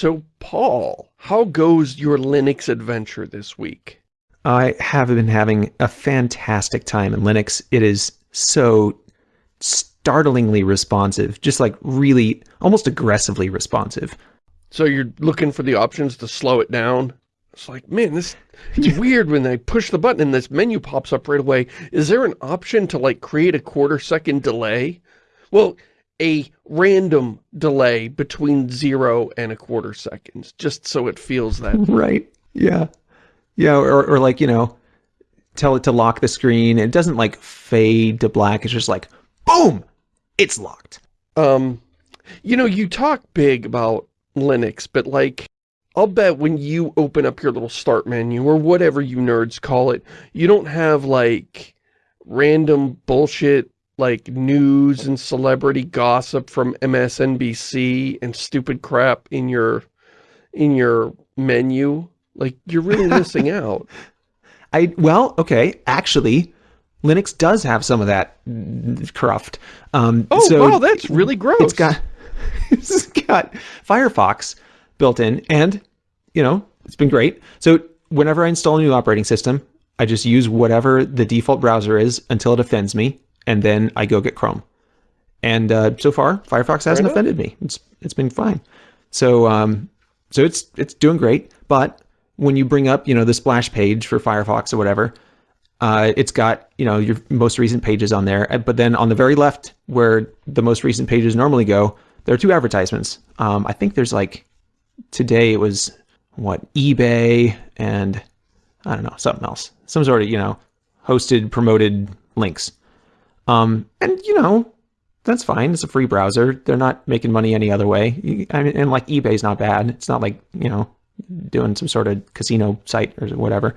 So, Paul, how goes your Linux adventure this week? I have been having a fantastic time in Linux. It is so startlingly responsive, just like really, almost aggressively responsive. So you're looking for the options to slow it down? It's like, man, this it's weird when I push the button and this menu pops up right away. Is there an option to like create a quarter second delay? Well, a random delay between zero and a quarter seconds, just so it feels that. right. Yeah. Yeah. Or, or like, you know, tell it to lock the screen. It doesn't like fade to black. It's just like, boom, it's locked. Um, you know, you talk big about Linux, but like, I'll bet when you open up your little start menu or whatever you nerds call it, you don't have like random bullshit like news and celebrity gossip from MSNBC and stupid crap in your in your menu. Like you're really missing out. I well, okay, actually Linux does have some of that cruft. Um, oh, so wow, that's really gross. It's got it's got Firefox built in, and you know it's been great. So whenever I install a new operating system, I just use whatever the default browser is until it offends me, and then I go get Chrome. And uh, so far, Firefox hasn't offended me. It's it's been fine. So um, so it's it's doing great. But when you bring up you know the splash page for Firefox or whatever, uh, it's got you know your most recent pages on there. But then on the very left, where the most recent pages normally go, there are two advertisements. Um, I think there's like, today it was, what, eBay and, I don't know, something else. Some sort of, you know, hosted, promoted links. Um, and, you know, that's fine. It's a free browser. They're not making money any other way. I mean, and like eBay's not bad. It's not like, you know, doing some sort of casino site or whatever.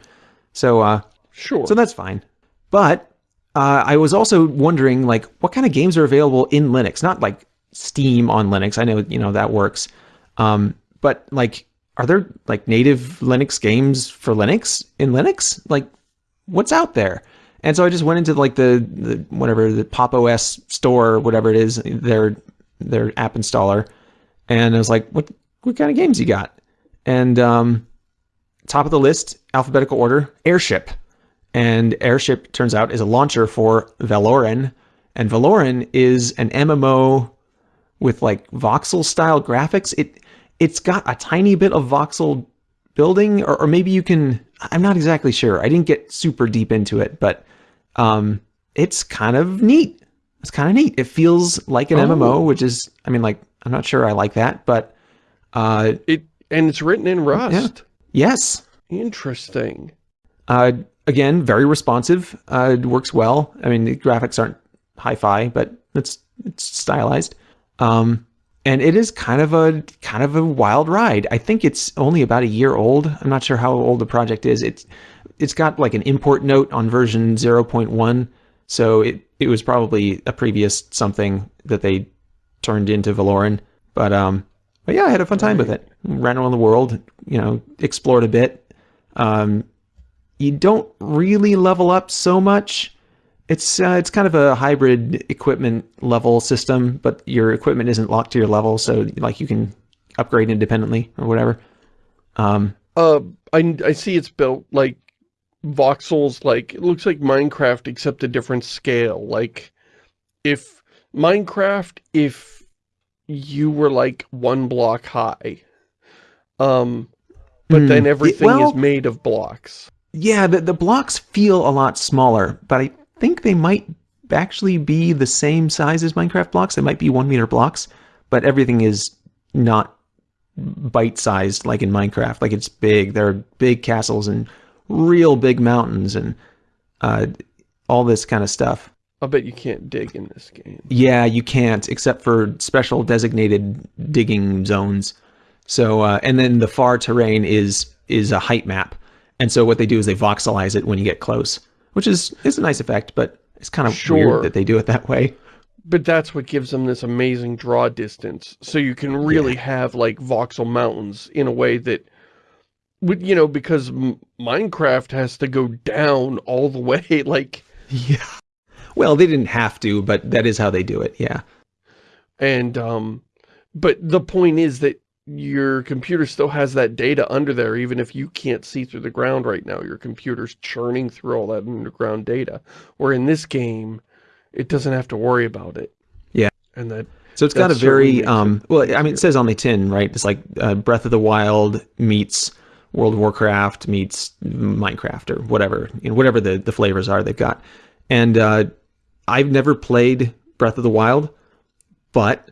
So, uh, sure. So that's fine. But uh, I was also wondering, like, what kind of games are available in Linux? Not like Steam on Linux. I know, you know, that works. Um, but like, are there like native Linux games for Linux in Linux? Like, what's out there? And so I just went into like the, the whatever the Pop OS store, whatever it is, their their app installer, and I was like, what what kind of games you got? And um, top of the list, alphabetical order, Airship, and Airship turns out is a launcher for Veloren, and Veloren is an MMO with like voxel style graphics. It it's got a tiny bit of voxel building, or, or maybe you can. I'm not exactly sure. I didn't get super deep into it, but um, it's kind of neat. It's kind of neat. It feels like an oh. MMO, which is, I mean, like I'm not sure I like that, but uh, it and it's written in Rust. Yeah. Yes. Interesting. Uh, again, very responsive. Uh, it works well. I mean, the graphics aren't hi-fi, but it's it's stylized. Um, and it is kind of a kind of a wild ride. I think it's only about a year old. I'm not sure how old the project is. It's it's got like an import note on version 0.1, so it it was probably a previous something that they turned into Veloren. But um, but yeah, I had a fun time with it. Ran around the world, you know, explored a bit. Um, you don't really level up so much it's uh, it's kind of a hybrid equipment level system, but your equipment isn't locked to your level, so like you can upgrade independently or whatever. Um, uh, I I see it's built like voxels, like it looks like Minecraft except a different scale. Like if Minecraft, if you were like one block high, um, but mm, then everything it, well, is made of blocks. Yeah, the the blocks feel a lot smaller, but I think they might actually be the same size as Minecraft blocks. They might be one meter blocks, but everything is not bite-sized like in Minecraft. Like it's big. There are big castles and real big mountains and uh, all this kind of stuff. I bet you can't dig in this game. Yeah, you can't, except for special designated digging zones. So, uh, and then the far terrain is is a height map. And so what they do is they voxelize it when you get close which is is a nice effect, but it's kind of sure. weird that they do it that way. But that's what gives them this amazing draw distance. So you can really yeah. have like voxel mountains in a way that you know, because Minecraft has to go down all the way, like... Yeah. Well, they didn't have to, but that is how they do it, yeah. And, um, but the point is that your computer still has that data under there, even if you can't see through the ground right now. Your computer's churning through all that underground data. Where in this game, it doesn't have to worry about it. Yeah. And that So it's got a very um well I mean it says on the tin, right? It's like uh, Breath of the Wild meets World of Warcraft meets Minecraft or whatever, you know, whatever the the flavors are they've got. And uh I've never played Breath of the Wild, but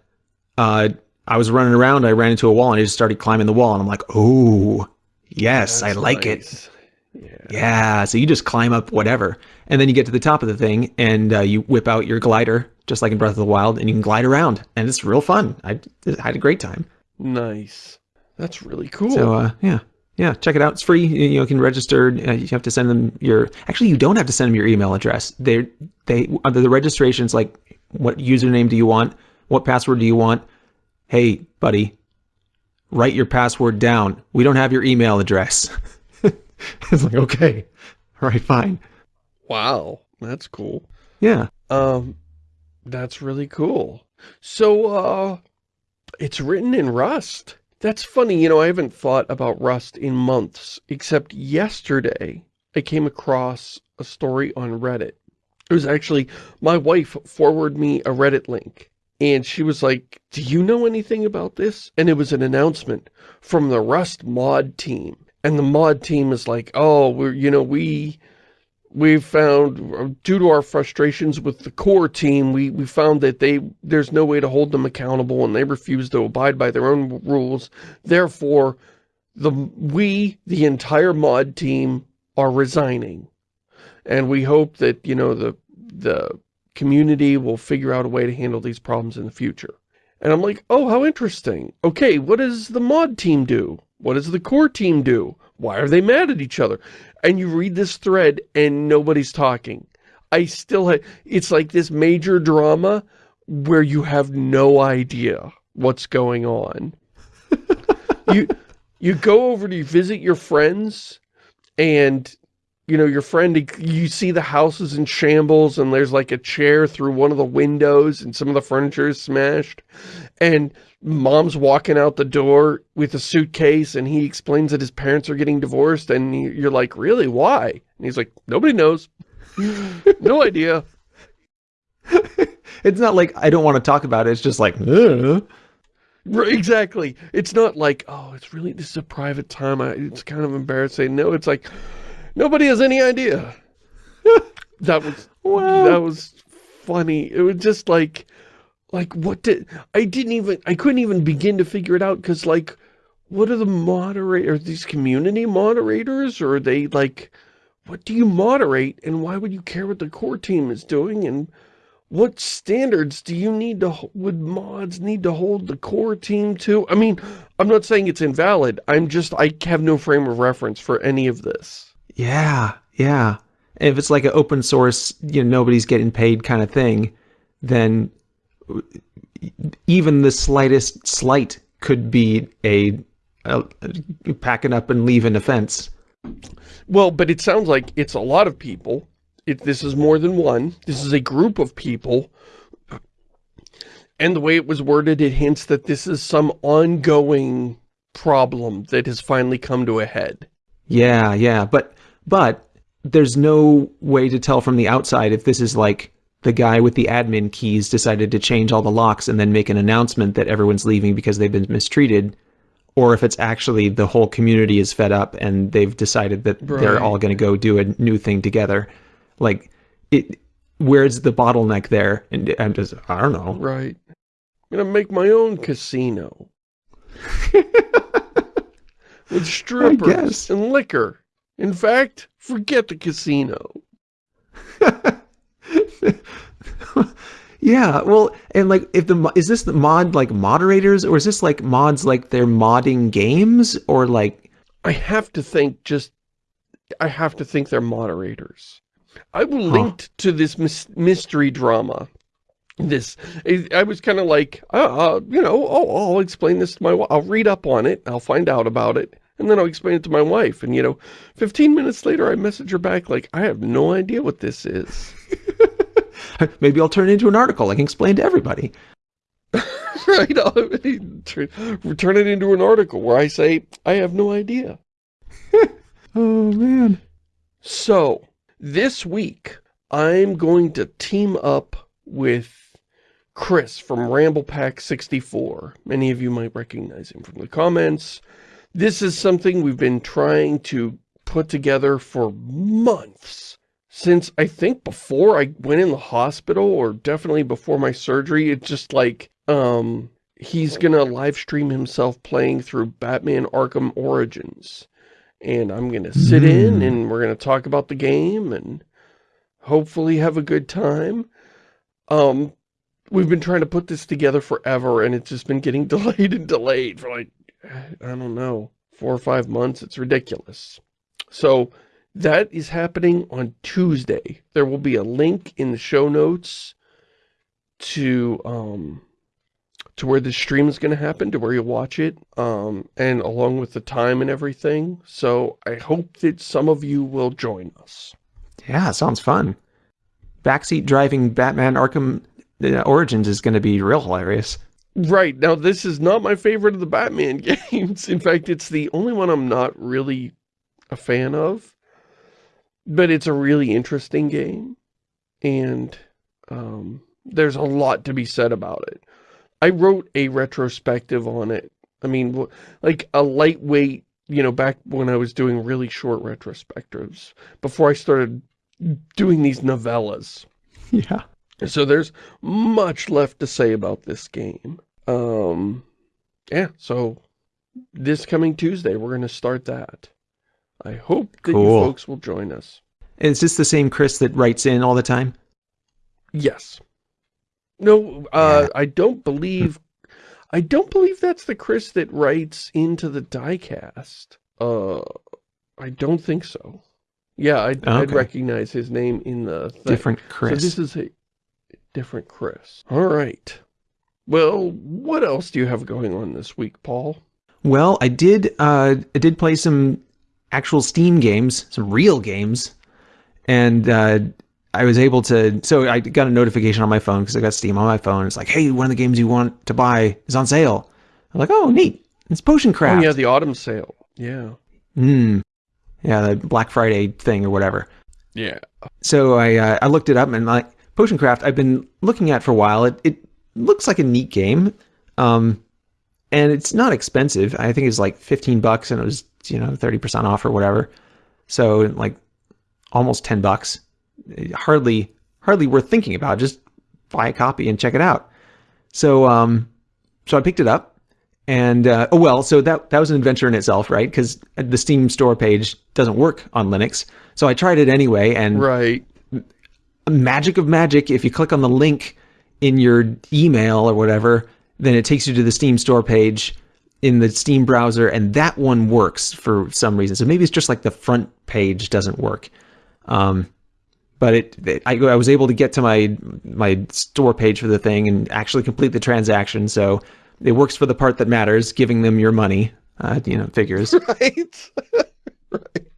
uh I was running around, I ran into a wall and I just started climbing the wall and I'm like, "Oh, yes, I that's like it." Yeah. Yeah, so you just climb up whatever, and then you get to the top of the thing, and uh, you whip out your glider, just like in Breath of the Wild, and you can glide around, and it's real fun. I, I had a great time. Nice. That's really cool. So uh, yeah, yeah, check it out. It's free. You, know, you can register. Uh, you have to send them your. Actually, you don't have to send them your email address. They they under the registrations like what username do you want? What password do you want? Hey, buddy, write your password down. We don't have your email address. it's like okay, all right, fine. wow. That's cool. Yeah. Um, that's really cool. So, uh, it's written in Rust. That's funny, you know, I haven't thought about Rust in months, except yesterday I came across a story on Reddit. It was actually, my wife forwarded me a Reddit link, and she was like, do you know anything about this? And it was an announcement from the Rust mod team. And the mod team is like, oh, we're, you know, we we found, due to our frustrations with the core team, we, we found that they there's no way to hold them accountable and they refuse to abide by their own rules. Therefore, the we, the entire mod team, are resigning. And we hope that, you know, the the community will figure out a way to handle these problems in the future. And I'm like, oh, how interesting. Okay, what does the mod team do? What does the core team do? Why are they mad at each other? And you read this thread and nobody's talking. I still have, it's like this major drama where you have no idea what's going on. you, you go over to visit your friends and you know, your friend, you see the house is in shambles and there's like a chair through one of the windows and some of the furniture is smashed. And mom's walking out the door with a suitcase and he explains that his parents are getting divorced and you're like, really, why? And he's like, nobody knows. no idea. it's not like I don't want to talk about it. It's just like, Ugh. Exactly. It's not like, oh, it's really, this is a private time. I, it's kind of embarrassing. No, it's like, nobody has any idea. that was, Wow. that was funny. It was just like, like what did, I didn't even, I couldn't even begin to figure it out because like, what are the moderators, these community moderators or are they like, what do you moderate and why would you care what the core team is doing and what standards do you need to, would mods need to hold the core team to? I mean, I'm not saying it's invalid. I'm just, I have no frame of reference for any of this. Yeah, yeah. If it's like an open source, you know, nobody's getting paid kind of thing, then even the slightest slight could be a, a, a packing up and leaving offense. Well, but it sounds like it's a lot of people. It, this is more than one. This is a group of people. And the way it was worded, it hints that this is some ongoing problem that has finally come to a head. Yeah, yeah, but but there's no way to tell from the outside if this is like the guy with the admin keys decided to change all the locks and then make an announcement that everyone's leaving because they've been mistreated or if it's actually the whole community is fed up and they've decided that they're all going to go do a new thing together like it where's the bottleneck there and i'm just i don't know Right. I'm going to make my own casino. With strippers and liquor. In fact, forget the casino. yeah well and like if the is this the mod like moderators or is this like mods like they're modding games or like I have to think just, I have to think they're moderators. I will link to this mys mystery drama. This, I, I was kind of like, uh, uh, you know, oh, I'll explain this to my. I'll read up on it. I'll find out about it. And then I'll explain it to my wife. And, you know, 15 minutes later, I message her back like, I have no idea what this is. maybe i'll turn it into an article i can explain to everybody right? I'll turn, turn it into an article where I say, I have no idea. oh, man. So, this week, I'm going to team up with Chris from Ramble Pack 64. Many of you might recognize him from the comments. This is something we've been trying to put together for months. Since I think before I went in the hospital, or definitely before my surgery, it's just like, um, he's gonna live stream himself playing through Batman Arkham Origins. And I'm gonna sit in and we're gonna talk about the game and hopefully have a good time. Um, we've been trying to put this together forever and it's just been getting delayed and delayed for like, I don't know, four or five months. It's ridiculous. So that is happening on Tuesday. There will be a link in the show notes to, um, to where the stream is going to happen, to where you'll watch it, um, and along with the time and everything. So I hope that some of you will join us. Yeah, sounds fun. Backseat driving Batman Arkham uh, Origins is going to be real hilarious. Right. Now, this is not my favorite of the Batman games. In fact, it's the only one I'm not really a fan of. But it's a really interesting game. And um, there's a lot to be said about it. I wrote a retrospective on it. I mean, like a lightweight, you know, back when I was doing really short retrospectives, before I started doing these novellas. Yeah. So there's much left to say about this game. Um, yeah, so this coming Tuesday, we're going to start that. I hope that cool. you folks will join us. Is this the same Chris that writes in all the time? Yes. No, uh, yeah. I don't believe, I don't believe that's the Chris that writes into the diecast. Uh, I don't think so. Yeah, I'd, okay. I'd recognize his name in the thing. Different Chris. So this is a different Chris. All right. Well, what else do you have going on this week, Paul? Well, I did uh, I did play some actual Steam games, some real games, and uh, I was able to. So I got a notification on my phone because I got Steam on my phone. It's like, hey, one of the games you want to buy is on sale. I'm like, oh, neat. It's Potion Craft. Oh yeah, the autumn sale. Yeah. Hmm. Yeah, the Black Friday thing or whatever. Yeah. So I uh, I looked it up and like Potion Craft I've been looking at for a while. It it looks like a neat game. Um, and it's not expensive. I think it's like 15 bucks and it was, you know, 30% off or whatever. So like almost 10 bucks. Hardly, hardly worth thinking about. Just buy a copy and check it out. So, um, so I picked it up and, uh, oh, well, so that, that was an adventure in itself, right? Because the Steam store page doesn't work on Linux. So I tried it anyway and right. Magic of magic, if you click on the link in your email or whatever, then it takes you to the Steam store page in the Steam browser, and that one works for some reason. So maybe it's just like the front page doesn't work. Um, but it, it I, I, was able to get to my my store page for the thing and actually complete the transaction. So it works for the part that matters, giving them your money. Uh, you know, figures. Right. right.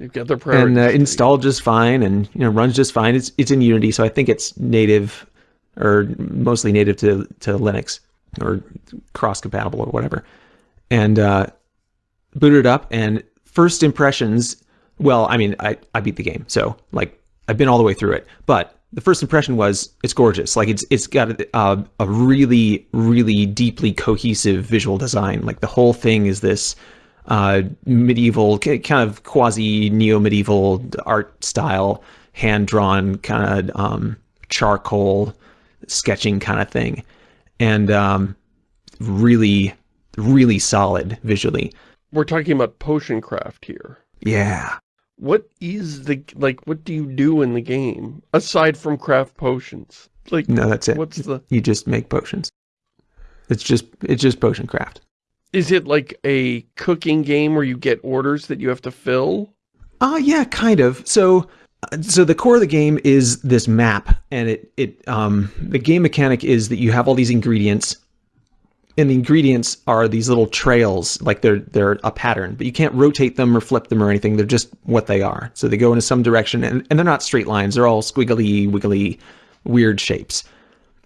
They've got their priorities. And uh, installed just fine, and you know runs just fine. It's it's in Unity, so I think it's native or mostly native to, to Linux or cross compatible or whatever. And uh, booted it up and first impressions, well, I mean, I, I beat the game. So like I've been all the way through it, but the first impression was it's gorgeous. Like it's it's got a, uh, a really really deeply cohesive visual design. Like the whole thing is this uh, medieval kind of quasi neo medieval art style, hand drawn kind of um, charcoal sketching kind of thing, and um, really, really solid visually. We're talking about potion craft here. Yeah. What is the, like, what do you do in the game, aside from craft potions? Like, no, that's it. What's the... You just make potions. It's just, it's just potion craft. Is it like a cooking game where you get orders that you have to fill? Uh, yeah, kind of. So so the core of the game is this map and it it um the game mechanic is that you have all these ingredients and the ingredients are these little trails like they're they're a pattern but you can't rotate them or flip them or anything they're just what they are so they go into some direction and, and they're not straight lines they're all squiggly wiggly weird shapes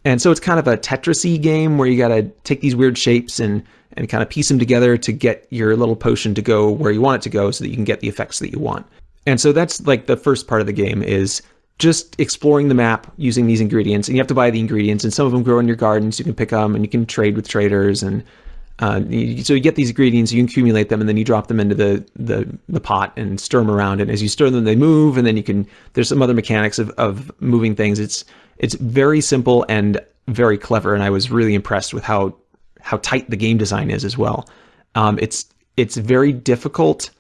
And so it's kind of a Tetris game where you got to take these weird shapes and, and kind of piece them together to get your little potion to go where you want it to go so that you can get the effects that you want. And so that's like the first part of the game is just exploring the map using these ingredients. And you have to buy the ingredients, and some of them grow in your gardens. So you can pick them, and you can trade with traders. And uh, you, so you get these ingredients, you accumulate them, and then you drop them into the, the the pot and stir them around. And as you stir them, they move. And then you can. There's some other mechanics of, of moving things. It's it's very simple and very clever. And I was really impressed with how how tight the game design is as well. Um, it's it's very difficult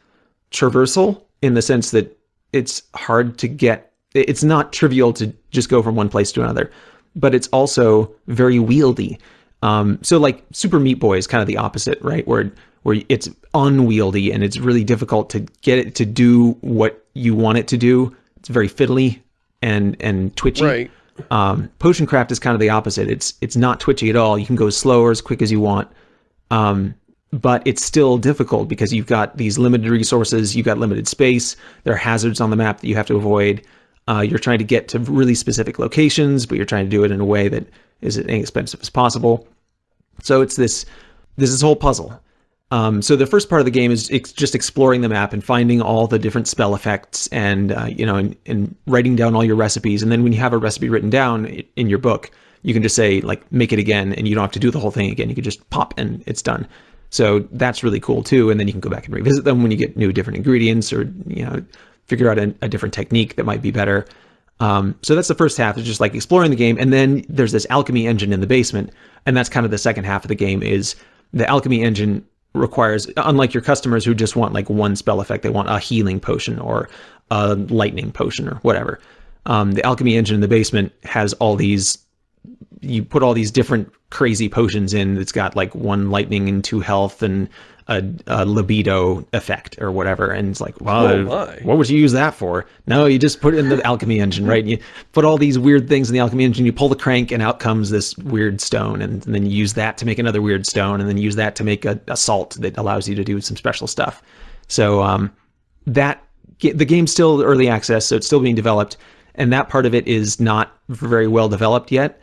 traversal in the sense that it's hard to get it's not trivial to just go from one place to another, but it's also very wieldy. Um, so like Super Meat Boy is kind of the opposite, right? Where where it's unwieldy and it's really difficult to get it to do what you want it to do. It's very fiddly and and twitchy. Right. Um, Potion Craft is kind of the opposite. It's it's not twitchy at all. You can go slow or as quick as you want. Um, but it's still difficult because you've got these limited resources, you've got limited space, there are hazards on the map that you have to avoid. Uh, you're trying to get to really specific locations, but you're trying to do it in a way that is as inexpensive as possible. So it's this this is whole puzzle. Um, so the first part of the game is ex- just exploring the map and finding all the different spell effects and uh, you know and, and writing down all your recipes. And then when you have a recipe written down in your book, you can just say like make it again, and you don't have to do the whole thing again. You can just pop and it's done. So that's really cool too. And then you can go back and revisit them when you get new different ingredients or you know figure out a, a different technique that might be better. Um, so that's the first half is just like exploring the game. And then there's this alchemy engine in the basement. And that's kind of the second half of the game is the alchemy engine requires, unlike your customers who just want like one spell effect, they want a healing potion or a lightning potion or whatever. Um, the alchemy engine in the basement has all these, you put all these different crazy potions in. It's got like one lightning and two health and a, a, libido effect or whatever. And it's like, well, oh what would you use that for? No, you just put it in the alchemy engine, right? You put all these weird things in the alchemy engine, you pull the crank and out comes this weird stone. And, and then you use that to make another weird stone and then use that to make a, a salt that allows you to do some special stuff. So um, that the game's still early access, so it's still being developed. And that part of it is not very well developed yet.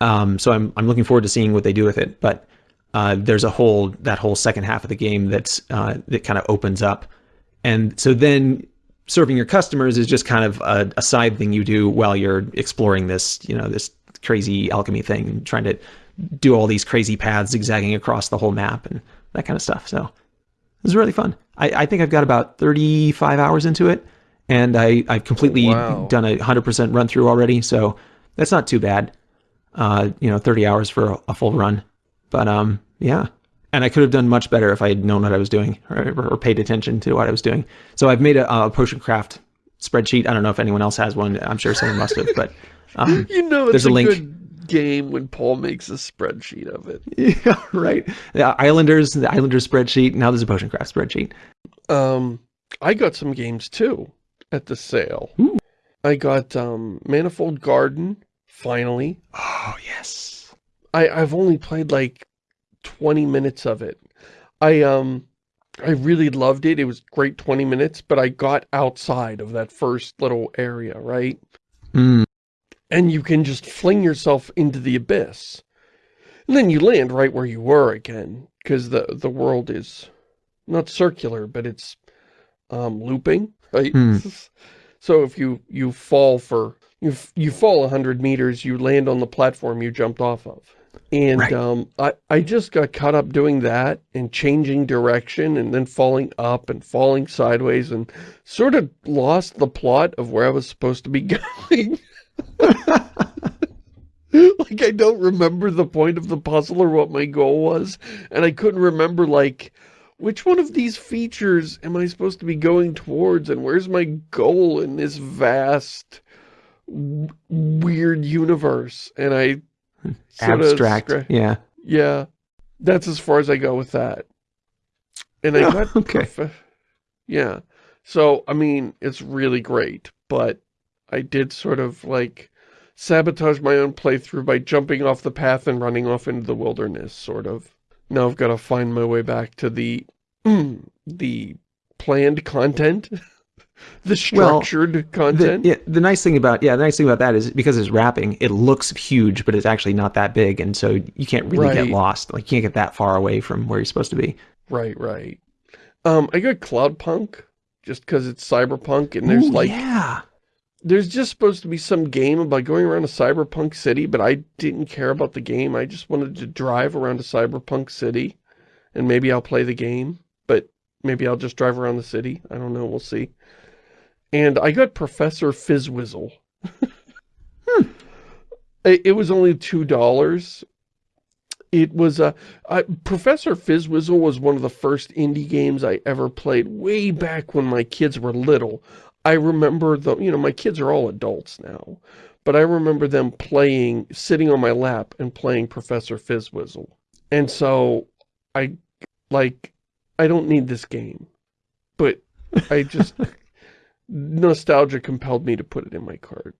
Um, so I'm, I'm looking forward to seeing what they do with it. But uh, there's a whole that whole second half of the game that's uh, that kind of opens up, and so then serving your customers is just kind of a, a, side thing you do while you're exploring this you know this crazy alchemy thing and trying to do all these crazy paths zigzagging across the whole map and that kind of stuff. So it was really fun. I, I think I've got about 35 hours into it, and I I've completely wow. done a 100% run through already. So that's not too bad. Uh, you know, 30 hours for a, a full run. But um, yeah. And I could have done much better if I had known what I was doing or, or paid attention to what I was doing. So I've made a, a, potion craft spreadsheet. I don't know if anyone else has one. I'm sure someone must have, but um, you know, there's a, a link. Good game when Paul makes a spreadsheet of it. Yeah, right. The Islanders, the Islanders spreadsheet. Now there's a potion craft spreadsheet. Um, I got some games too at the sale. Ooh. I got um, Manifold Garden finally. Oh yes. I, I've only played like 20 minutes of it. I, um, I really loved it. It was great 20 minutes, but I got outside of that first little area, right? Mm. And you can just fling yourself into the abyss. And then you land right where you were again, because the, the world is not circular, but it's um, looping, right? Mm. So if you, you fall for, you, you fall 100 meters, you land on the platform you jumped off of. And right. um, I, I just got caught up doing that and changing direction and then falling up and falling sideways and sort of lost the plot of where I was supposed to be going. like, I don't remember the point of the puzzle or what my goal was. And I couldn't remember, like, which one of these features am I supposed to be going towards and where's my goal in this vast, weird universe? And I abstract. yeah. Yeah. That's as far as I go with that. And I oh, got okay. Yeah. So, I mean, it's really great, but I did sort of like sabotage my own playthrough by jumping off the path and running off into the wilderness, sort of. Now I've got to find my way back to the the planned content the structured the, content. yeah, the nice thing about yeah, the nice thing about that is because it's wrapping, it looks huge, but it's actually not that big, and so you can't really Right. get lost. Like you can't get that far away from where you're supposed to be. Right, right. Um, I got Cloudpunk just because it's cyberpunk and there's Ooh, like yeah, there's just supposed to be some game about going around a cyberpunk city, but I didn't care about the game. I just wanted to drive around a cyberpunk city and maybe I'll play the game, but maybe I'll just drive around the city. I don't know. We'll see. And I got Professor Fizzwizzle. it, it was only $2. It was a uh, Professor Fizzwizzle was one of the first indie games I ever played way back when my kids were little. I remember the, you know, my kids are all adults now, but I remember them playing, sitting on my lap and playing Professor Fizzwizzle. And so I, like, I don't need this game, but I just, nostalgia compelled me to put it in my cart.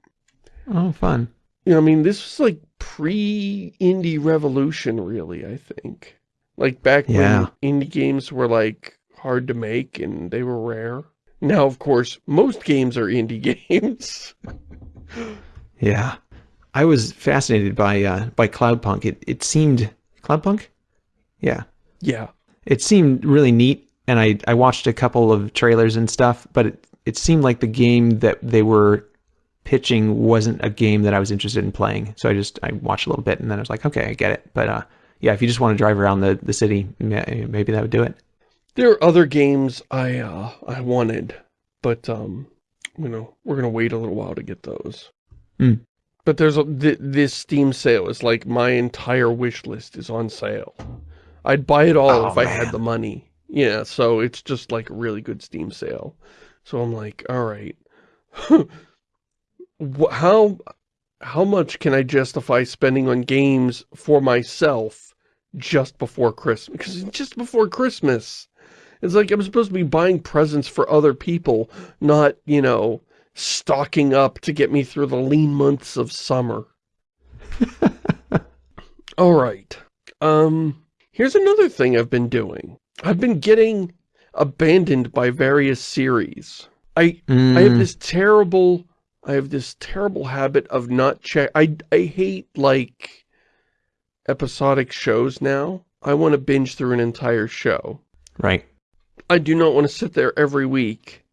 oh fun. You know, I mean, this was like pre-indie revolution, really, I think. Like back Yeah. when indie games were like hard to make and they were rare. Now, of course, most games are indie games. Yeah, I was fascinated by uh, by Cloudpunk. It it seemed Cloudpunk. Yeah, yeah. it seemed really neat, and I I watched a couple of trailers and stuff, but it it seemed like the game that they were pitching wasn't a game that I was interested in playing. So I just I watched a little bit, and then I was like, okay, I get it. But uh, yeah, if you just want to drive around the the city, maybe that would do it. There are other games I, uh, I wanted, but, um, you know, we're gonna wait a little while to get those. Hmm. But there's a, th this Steam sale is like my entire wish list is on sale. I'd buy it all Oh, if I had the money. Yeah, so it's just like a really good Steam sale. So I'm like, all right. How how much can I justify spending on games for myself just before Christmas? Because just before Christmas. It's like I'm supposed to be buying presents for other people, not, you know, stocking up to get me through the lean months of summer. All right. Um, here's another thing I've been doing. I've been getting abandoned by various series. I I have Mm, this terrible I have this terrible habit of not check I I hate like episodic shows now. I want to binge through an entire show. right. I do not want to sit there every week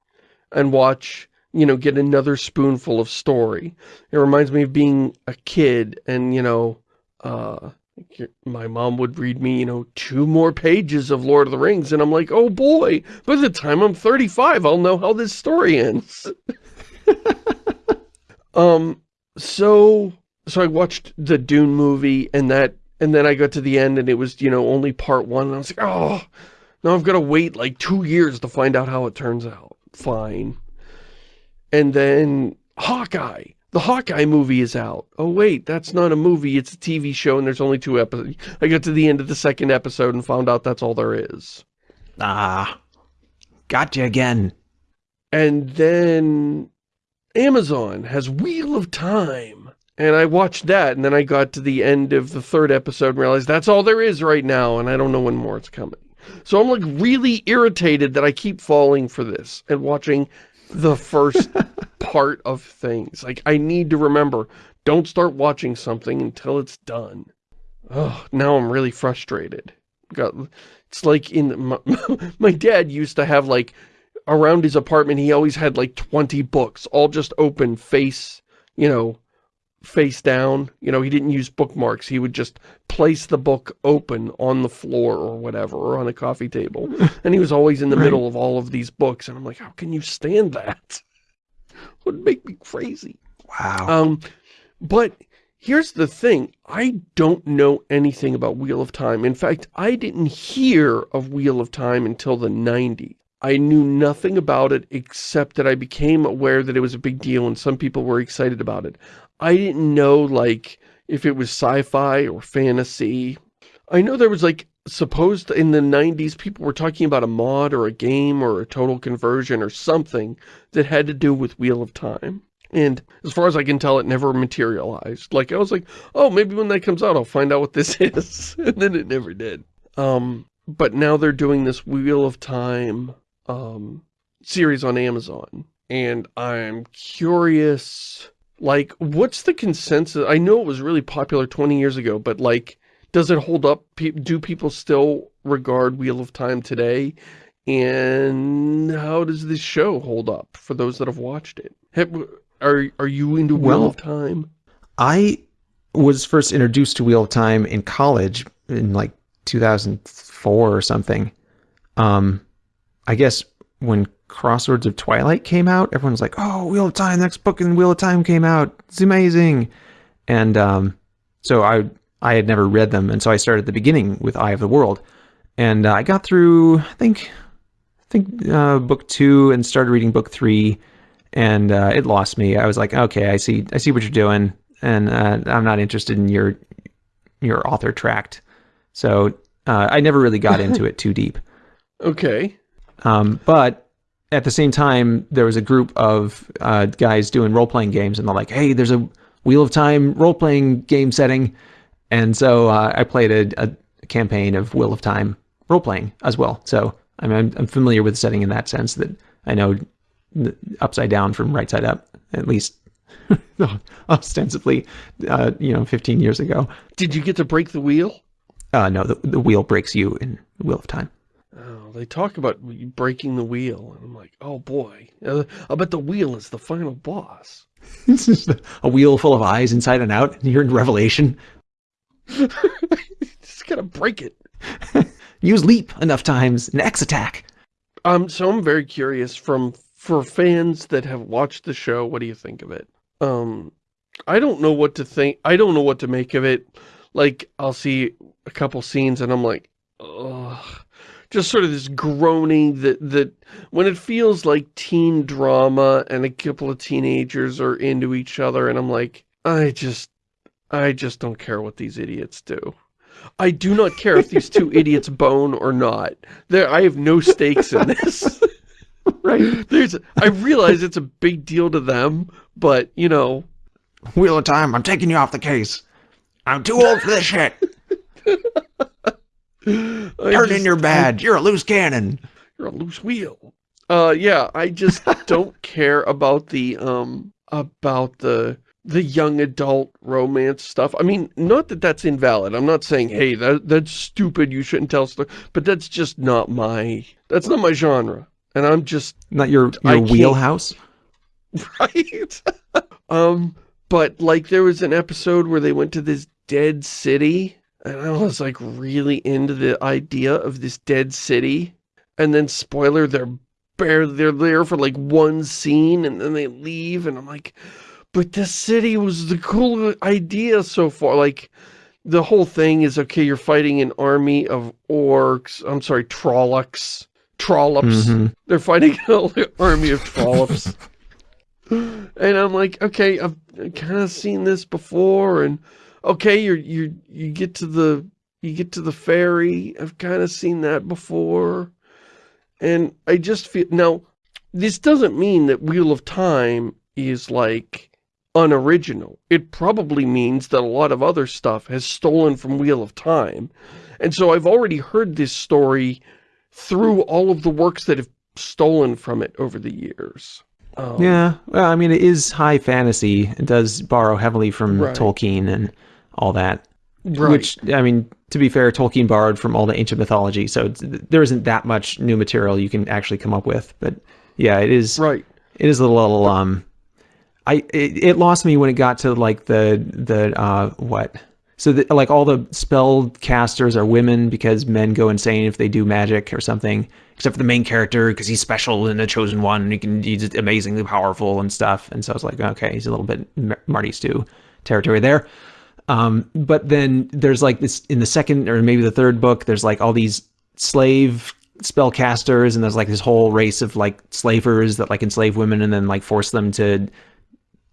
and watch, you know, get another spoonful of story. It reminds me of being a kid and, you know, uh, my mom would read me, you know, two more pages of Lord of the Rings and I'm like, oh boy, by the time I'm 35, I'll know how this story ends. um, so, so I watched the Dune movie and that, and then I got to the end and it was, you know, only part one and I was like, oh, now I've got to wait like two years to find out how it turns out. Fine. And then Hawkeye. The Hawkeye movie is out. Oh wait, that's not a movie, it's a TV show and there's only two episodes. I got to the end of the second episode and found out that's all there is. Ah, gotcha again. And then Amazon has Wheel of Time. And I watched that and then I got to the end of the third episode and realized that's all there is right now and I don't know when more it's coming. So I'm like really irritated that I keep falling for this and watching the first part of things. Like I need to remember, don't start watching something until it's done. Oh, now I'm really frustrated. Got, it's like in my, my dad used to have like around his apartment, he always had like 20 books, all just open face, you know, face down. You know, he didn't use bookmarks. He would just place the book open on the floor or whatever, or on a coffee table. And he was always in the Right. middle of all of these books. And I'm like, how can you stand that? Would make me crazy. Wow. Um, but here's the thing. I don't know anything about Wheel of Time. In fact, I didn't hear of Wheel of Time until the 90s. I knew nothing about it except that I became aware that it was a big deal and some people were excited about it. I didn't know, like, if it was sci-fi or fantasy. I know there was, like, supposed in the 90s people were talking about a mod or a game or a total conversion or something that had to do with Wheel of Time. And as far as I can tell, it never materialized. Like, I was like, oh, maybe when that comes out, I'll find out what this is. and then it never did. Um, but now they're doing this Wheel of Time um, series on Amazon. and I'm curious, like, what's the consensus? I know it was really popular 20 years ago, but like, does it hold up? Do people still regard Wheel of Time today? And how does this show hold up for those that have watched it? Have, are, are you into Wheel Well- of Time? I was first introduced to Wheel of Time in college in like 2004 or something. Um, I guess when Crossroads of Twilight came out, everyone was like, "Oh, Wheel of Time! Next book in Wheel of Time came out. It's amazing!" And um, so I I had never read them, and so I started at the beginning with Eye of the World, and uh, I got through I think I think uh, book two and started reading book three, and uh, it lost me. I was like, okay, I see I see what you're doing, and uh, I'm not interested in your your author tract. So uh, I never really got into it too deep. Okay. Um, but at the same time, there was a group of uh, guys doing role playing games, and they're like, "Hey, there's a Wheel of Time role playing game setting," and so uh, I played a, a campaign of Wheel of Time role playing as well. So I mean, I'm, I'm familiar with the setting in that sense that I know upside down from right side up, at least ostensibly, uh, you know, 15 years ago. Did you get to break the wheel? Uh, no, the, the wheel breaks you in Wheel of Time. They talk about breaking the wheel, and I'm like, oh boy. I bet the wheel is the final boss. It's just a wheel full of eyes inside and out, and you're in Revelation. Just gotta break it. Use leap enough times and X attack. Um, so I'm very curious from, for fans that have watched the show, what do you think of it? Um, I don't know what to think. I don't know what to make of it. Like, I'll see a couple scenes and I'm like, ugh. Just sort of this groaning that, that when it feels like teen drama and a couple of teenagers are into each other and I'm like, I just, I just don't care what these idiots do. I do not care if these two idiots bone or not. There, I have no stakes in this. Right. There's, I realize it's a big deal to them, but you know, Wheel of Time, I'm taking you off the case. I'm too old for this shit. I Turn just- in your badge. You're a loose cannon. You're a loose wheel. Uh, yeah, I just don't care about the um about the the young adult romance stuff. I mean, not that that's invalid. I'm not saying, hey, that that's stupid. You shouldn't tell story. But that's just not my that's not my genre. And I'm just Not your, your wheelhouse. right? um, but like there was an episode where they went to this dead city, and I was like really into the idea of this dead city. And then spoiler, they're barely they're there for like one scene, and then they leave, and I'm like, but the city was the cool idea so far. Like the whole thing is okay. You're fighting an army of orcs. I'm sorry, trollocs, trollops. Mhm. They're fighting an army of trollops. and I'm like, okay, I've kind of seen this before, and okay, you're you you get to the you get to the ferry. I've kind of seen that before, and I just feel now. This doesn't mean that Wheel of Time is like unoriginal. It probably means that a lot of other stuff has stolen from Wheel of Time, and so I've already heard this story through all of the works that have stolen from it over the years. Um, Yeah. Well, I mean, it is high fantasy. It does borrow heavily from Right. Tolkien and all that. right. Which, I mean, to be fair, Tolkien borrowed from all the ancient mythology, so there isn't that much new material you can actually come up with. But yeah, it is. right. It is a little. Um, I it, it lost me when it got to like the the uh what. So the, like all the spell casters are women because men go insane if they do magic or something. Except for the main character because he's special and a chosen one and he can he's amazingly powerful and stuff. And so I was like, okay, he's a little bit Mar- Marty Stu territory there. Um, but then there's like this in the second or maybe the third book, there's like all these slave spellcasters, and there's like this whole race of like slavers that like enslave women and then like force them to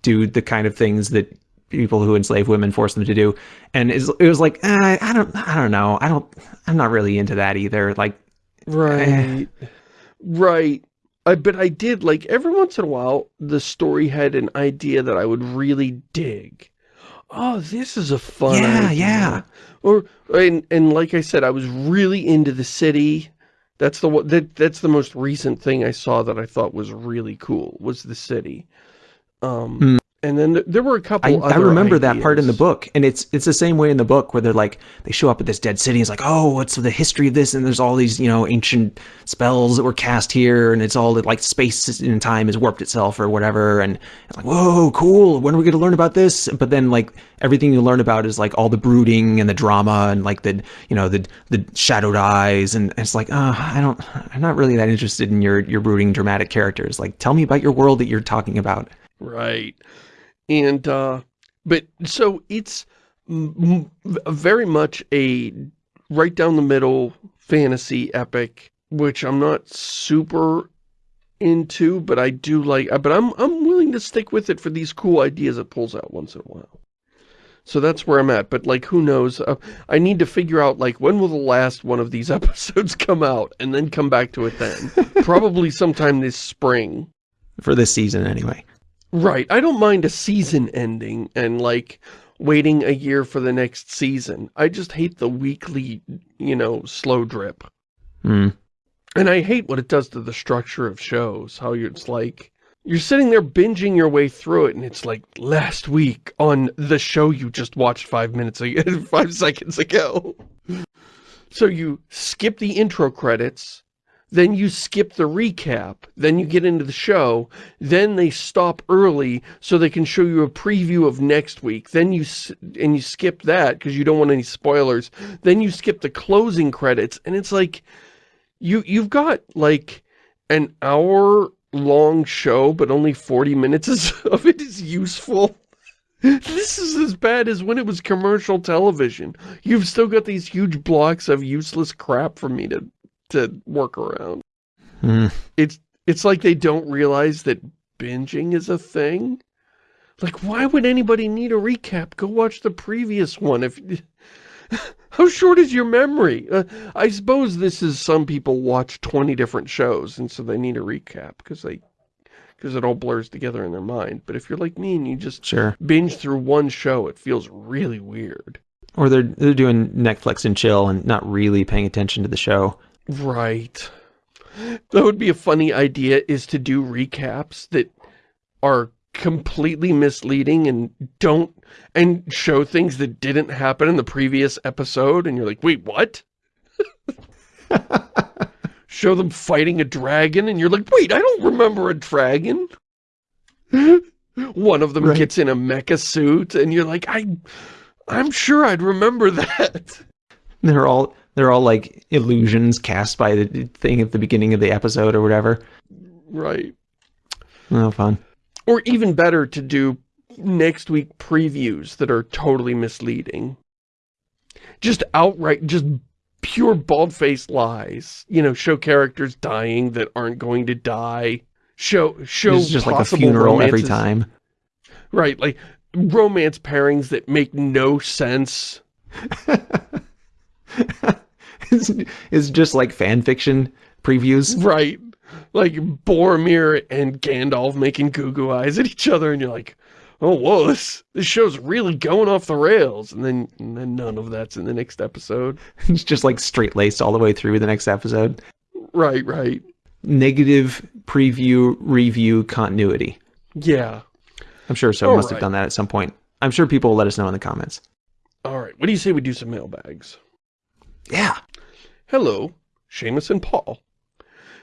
do the kind of things that people who enslave women force them to do. And it was like, eh, I don't, I don't know, I don't, I'm not really into that either. Like, Right. right. I, but I did, like, every once in a while, the story had an idea that I would really dig. Oh, this is a fun Yeah, idea. yeah. Or, and, and like I said, I was really into the city, That's the that that's the most recent thing I saw that I thought was really cool was the city. Um, Hmm. And then th there were a couple. I, I remember that part in the book, and it's it's the same way in the book where they're like they show up at this dead city. It's like, oh, what's the history of this? And there's all these you know ancient spells that were cast here, and it's all that like space and time has warped itself or whatever. And it's like, whoa, cool. When are we going to learn about this? But then like everything you learn about is like all the brooding and the drama and like the you know the the shadowed eyes, and it's like, uh, I don't, I'm not really that interested in your your brooding dramatic characters. Like, tell me about your world that you're talking about. Right. And, uh, but, so it's very much a right down the middle fantasy epic, which I'm not super into, but I do like, but I'm, I'm willing to stick with it for these cool ideas it pulls out once in a while. So that's where I'm at, but like, who knows? Uh, I need to figure out, like, when will the last one of these episodes come out, and then come back to it then. Probably sometime this spring. For this season, anyway. Right. I don't mind a season ending and like waiting a year for the next season. I just hate the weekly, you know, slow drip. Hmm. And I hate what it does to the structure of shows. How it's like, you're sitting there binging your way through it and it's like, last week on the show you just watched five minutes ago, five seconds ago. So you skip the intro credits, then you skip the recap, then you get into the show, then they stop early so they can show you a preview of next week. Then you, and you skip that because you don't want any spoilers. Then you skip the closing credits and it's like, you, you've got like an hour long show, but only 40 minutes of it is useful. This is as bad as when it was commercial television. You've still got these huge blocks of useless crap for me to, to work around. Hmm. It's, it's like they don't realize that binging is a thing. Like, why would anybody need a recap? Go watch the previous one. If How short is your memory? Uh, I suppose this is some people watch 20 different shows, and so they need a recap, because they, because it all blurs together in their mind. But if you're like me and you just Sure. binge through one show, it feels really weird. Or they're they're doing Netflix and chill and not really paying attention to the show. Right. That would be a funny idea, is to do recaps that are completely misleading and don't, and show things that didn't happen in the previous episode, and you're like, wait, what? show them fighting a dragon, and you're like, wait, I don't remember a dragon. One of them Right. gets in a mecha suit, and you're like, I, I'm sure I'd remember that. They're all they're all like illusions cast by the thing at the beginning of the episode or whatever. Right. Oh, fun. Or even better to do next week previews that are totally misleading. Just outright, just pure bald-faced lies. You know, show characters dying that aren't going to die. Show, show It's just like a funeral every time. Right, like romance pairings that make no sense. it's, it's just like fan fiction previews. Right. Like Boromir and Gandalf making goo goo eyes at each other and you're like, oh, whoa, this, this show's really going off the rails. And then, and then none of that's in the next episode. It's just like straight laced all the way through the next episode. Right, right. Negative preview review continuity. Yeah. I'm sure so All must have done that at some point. I'm sure people will let us know in the comments. All right. What do you say we do some mailbags? Yeah. Hello, Shamus and Paul.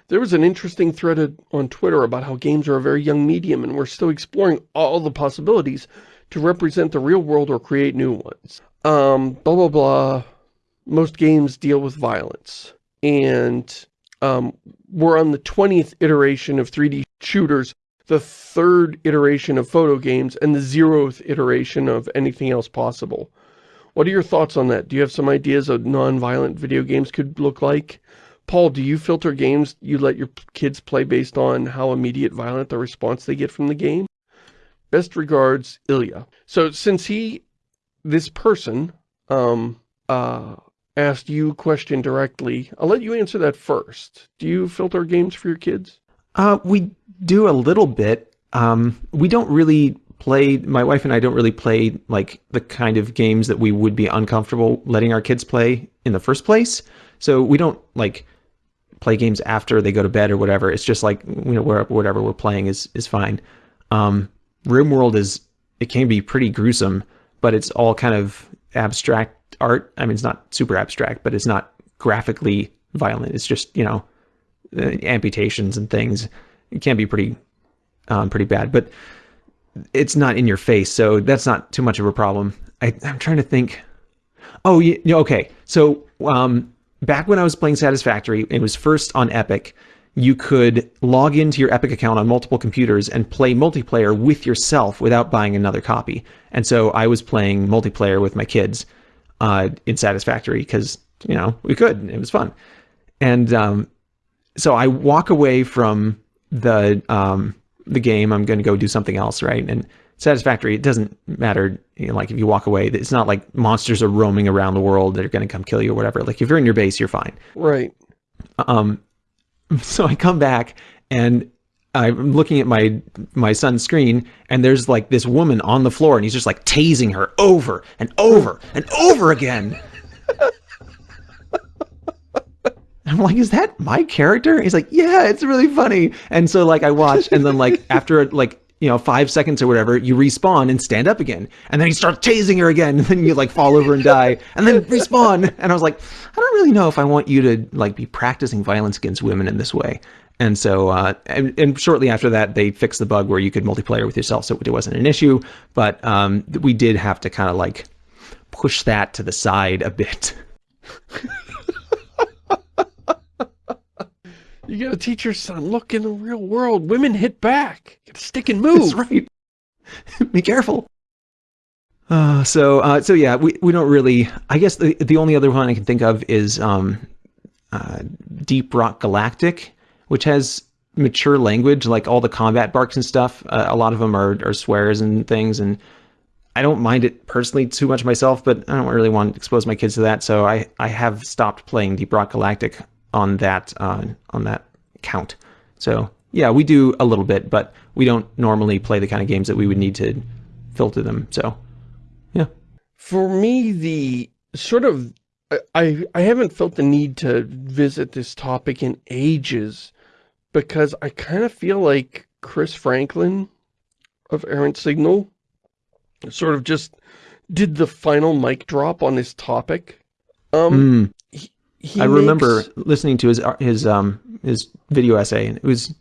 There was an interesting thread on Twitter about how games are a very young medium and we're still exploring all the possibilities to represent the real world or create new ones. Um, blah, blah, blah. Most games deal with violence. And um, we're on the 20th iteration of 3D shooters, the third iteration of photo games, and the zeroth iteration of anything else possible. What are your thoughts on that? Do you have some ideas of non-violent video games could look like? Paul, do you filter games you let your kids play based on how immediate violent the response they get from the game? Best regards, Ilya. So since he, this person, um, uh, asked you a question directly, I'll let you answer that first. Do you filter games for your kids? Uh, we do a little bit. Um, we don't really play, my wife and I don't really play like the kind of games that we would be uncomfortable letting our kids play in the first place. So we don't like play games after they go to bed or whatever. It's just like you know whatever we're playing is is fine. Um, Room RimWorld is it can be pretty gruesome, but it's all kind of abstract art. I mean, it's not super abstract, but it's not graphically violent. It's just you know uh, amputations and things. It can be pretty um, pretty bad, but it's not in your face, so that's not too much of a problem. I, I'm trying to think. Oh, yeah, okay. So um, back when I was playing Satisfactory, it was first on Epic. You could log into your Epic account on multiple computers and play multiplayer with yourself without buying another copy. And so I was playing multiplayer with my kids uh, in Satisfactory because you know we could. It was fun. And um, so I walk away from the um, the game. I'm going to go do something else, right? And satisfactory. It doesn't matter, you know, like if you walk away. It's not like monsters are roaming around the world that are going to come kill you or whatever. Like if you're in your base, you're fine. Right. Um. So I come back and I'm looking at my my son's screen, and there's like this woman on the floor, and he's just like tasing her over and over and over again. I'm like, is that my character? He's like, yeah, it's really funny. And so like I watch, and then like after like you know five seconds or whatever, you respawn and stand up again, and then he starts chasing her again, and then you like fall over and die, and then respawn. And I was like, I don't really know if I want you to like be practicing violence against women in this way. And so, uh, and, and, shortly after that, they fixed the bug where you could multiplayer with yourself, so it wasn't an issue. But um, we did have to kind of like push that to the side a bit. You gotta teach your son, look, in the real world, women hit back. You gotta stick and move. That's right. Be careful. Uh, so, uh, so yeah, we, we don't really, I guess the, the only other one I can think of is, um, uh, Deep Rock Galactic, which has mature language, like all the combat barks and stuff. Uh, a lot of them are, are swears and things. And I don't mind it personally too much myself, but I don't really want to expose my kids to that. So I, I have stopped playing Deep Rock Galactic on that uh, on that count. So yeah, we do a little bit, but we don't normally play the kind of games that we would need to filter them. So yeah. For me, the sort of I I haven't felt the need to visit this topic in ages because I kind of feel like Chris Franklin of Errant Signal sort of just did the final mic drop on this topic. Um, mm. He I makes... remember listening to his his um his video essay, and it was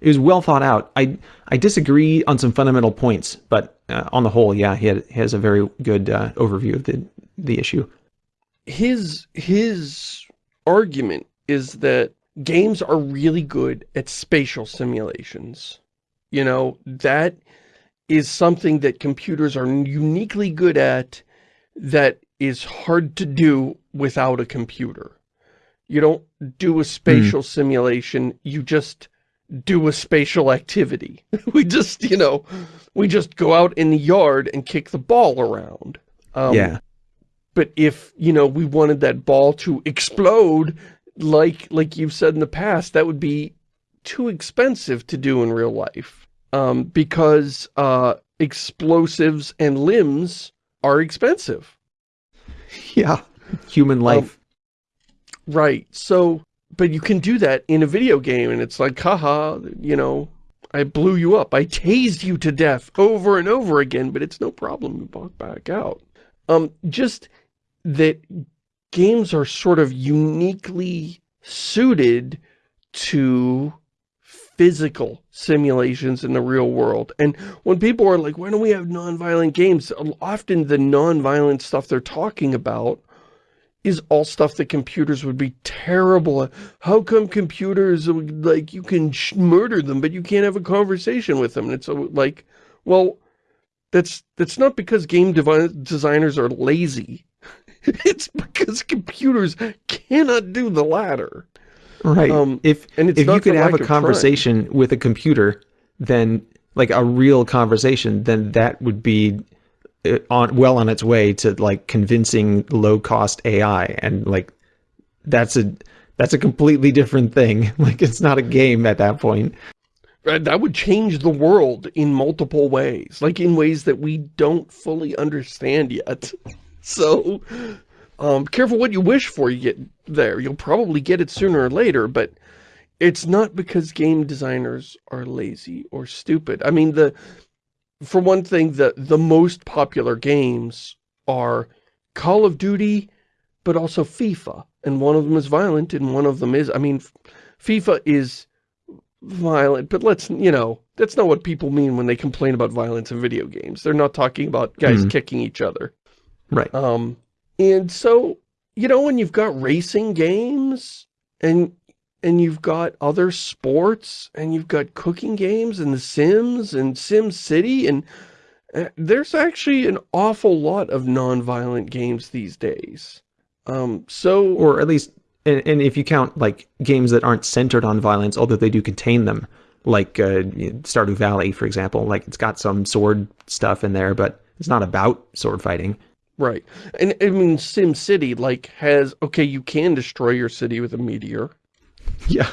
it was well thought out. I I disagree on some fundamental points, but uh, on the whole, yeah, he, had, he has a very good uh, overview of the the issue. His his argument is that games are really good at spatial simulations. You know, that is something that computers are uniquely good at that is hard to do without a computer. You don't do a spatial mm. simulation, you just do a spatial activity. we just, you know, we just go out in the yard and kick the ball around. Um, yeah. But if, you know, we wanted that ball to explode, like like you've said in the past, that would be too expensive to do in real life. Um, because uh, explosives and limbs are expensive. Yeah, human life. Um, right. So, but you can do that in a video game, and it's like, haha, you know, I blew you up. I tased you to death over and over again, but it's no problem. You walk back out. Um, just that games are sort of uniquely suited to physical simulations in the real world. And when people are like, why don't we have non-violent games? Often the non-violent stuff they're talking about is all stuff that computers would be terrible at. How come computers, like, you can murder them, but you can't have a conversation with them? And it's uh, like, well, that's, that's not because game designers are lazy. it's because computers cannot do the latter. Right. Um, if if you could have a conversation trying. with a computer, then like a real conversation, then that would be uh, on well on its way to like convincing low cost AI, and like that's a that's a completely different thing. Like it's not a game at that point. That would change the world in multiple ways, like in ways that we don't fully understand yet. So Um, careful what you wish for you get there. You'll probably get it sooner or later, but it's not because game designers are lazy or stupid. I mean, the for one thing, the, the most popular games are Call of Duty, but also FIFA. And one of them is violent and one of them is, I mean, FIFA is violent, but let's, you know, that's not what people mean when they complain about violence in video games. They're not talking about guys Mhm. kicking each other. Right. Um, and so, you know, when you've got racing games and and you've got other sports and you've got cooking games and The Sims and Sim City and uh, there's actually an awful lot of non-violent games these days. Um, so or at least and, and if you count like games that aren't centered on violence although they do contain them like uh, stardew valley for example like it's got some sword stuff in there but it's not about sword fighting right. And I mean Sim City like has okay, you can destroy your city with a meteor. yeah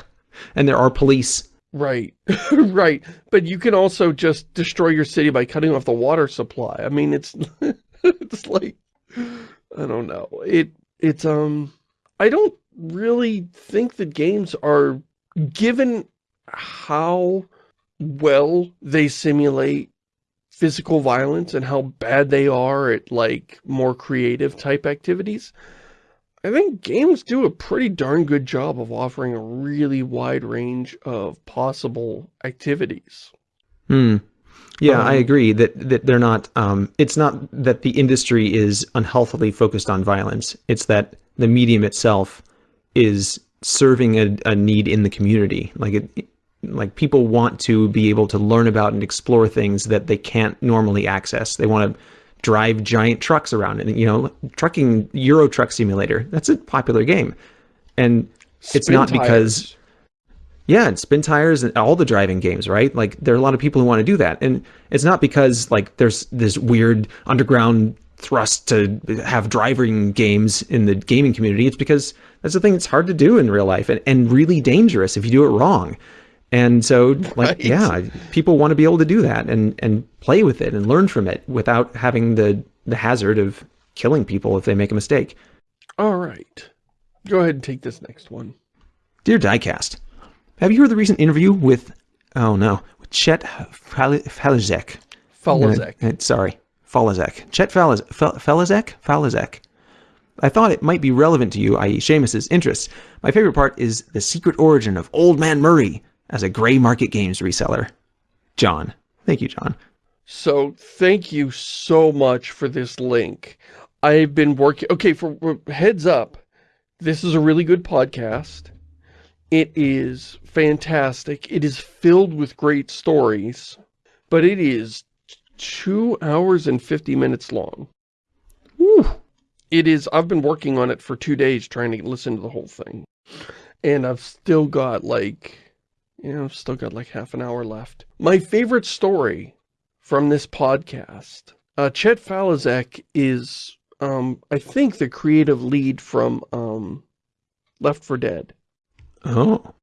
and there are police Right, right. But you can also just destroy your city by cutting off the water supply. I mean, it's it's like I don't know. It it's um I don't really think that games are given how well they simulate physical violence and how bad they are at like more creative type activities. I think games do a pretty darn good job of offering a really wide range of possible activities. Hmm. Yeah, I Um, agree that that they're not. Um, it's not that the industry is unhealthily focused on violence. It's that the medium itself is serving a, a need in the community. Like it, like people want to be able to learn about and explore things that they can't normally access. They want to drive giant trucks around, and you know, trucking Euro Truck Simulator. That's a popular game, and It's Spin not because- tires. yeah, and Spintires and all the driving games, right? Like there are a lot of people who want to do that. And it's not because like there's this weird underground thrust to have driving games in the gaming community. It's because that's the thing that's hard to do in real life and, and really dangerous if you do it wrong. And so like Right. yeah, people want to be able to do that and and play with it and learn from it without having the the hazard of killing people if they make a mistake. All right. Go ahead and take this next one. Dear Diecast, have you heard the recent interview with, oh no, with Chet Fal- Falazek? Falazek. Uh, sorry, Falazek. Chet Falaz- Fal- Falazek? Falazek. I thought it might be relevant to you, i.e. Shamus's interests. My favorite part is the secret origin of Old Man Murray as a gray market games reseller. John. Thank you, John. So thank you so much for this link. I've been working, okay, for heads up, this is a really good podcast. It is fantastic. It is filled with great stories, but it is two hours and 50 minutes long. Woo. It is, I've been working on it for two days trying to listen to the whole thing. And I've still got like, you know, I've still got like half an hour left. My favorite story from this podcast, uh, Chet Faliszek is, um, I think the creative lead from, um, Left 4 Dead. Oh.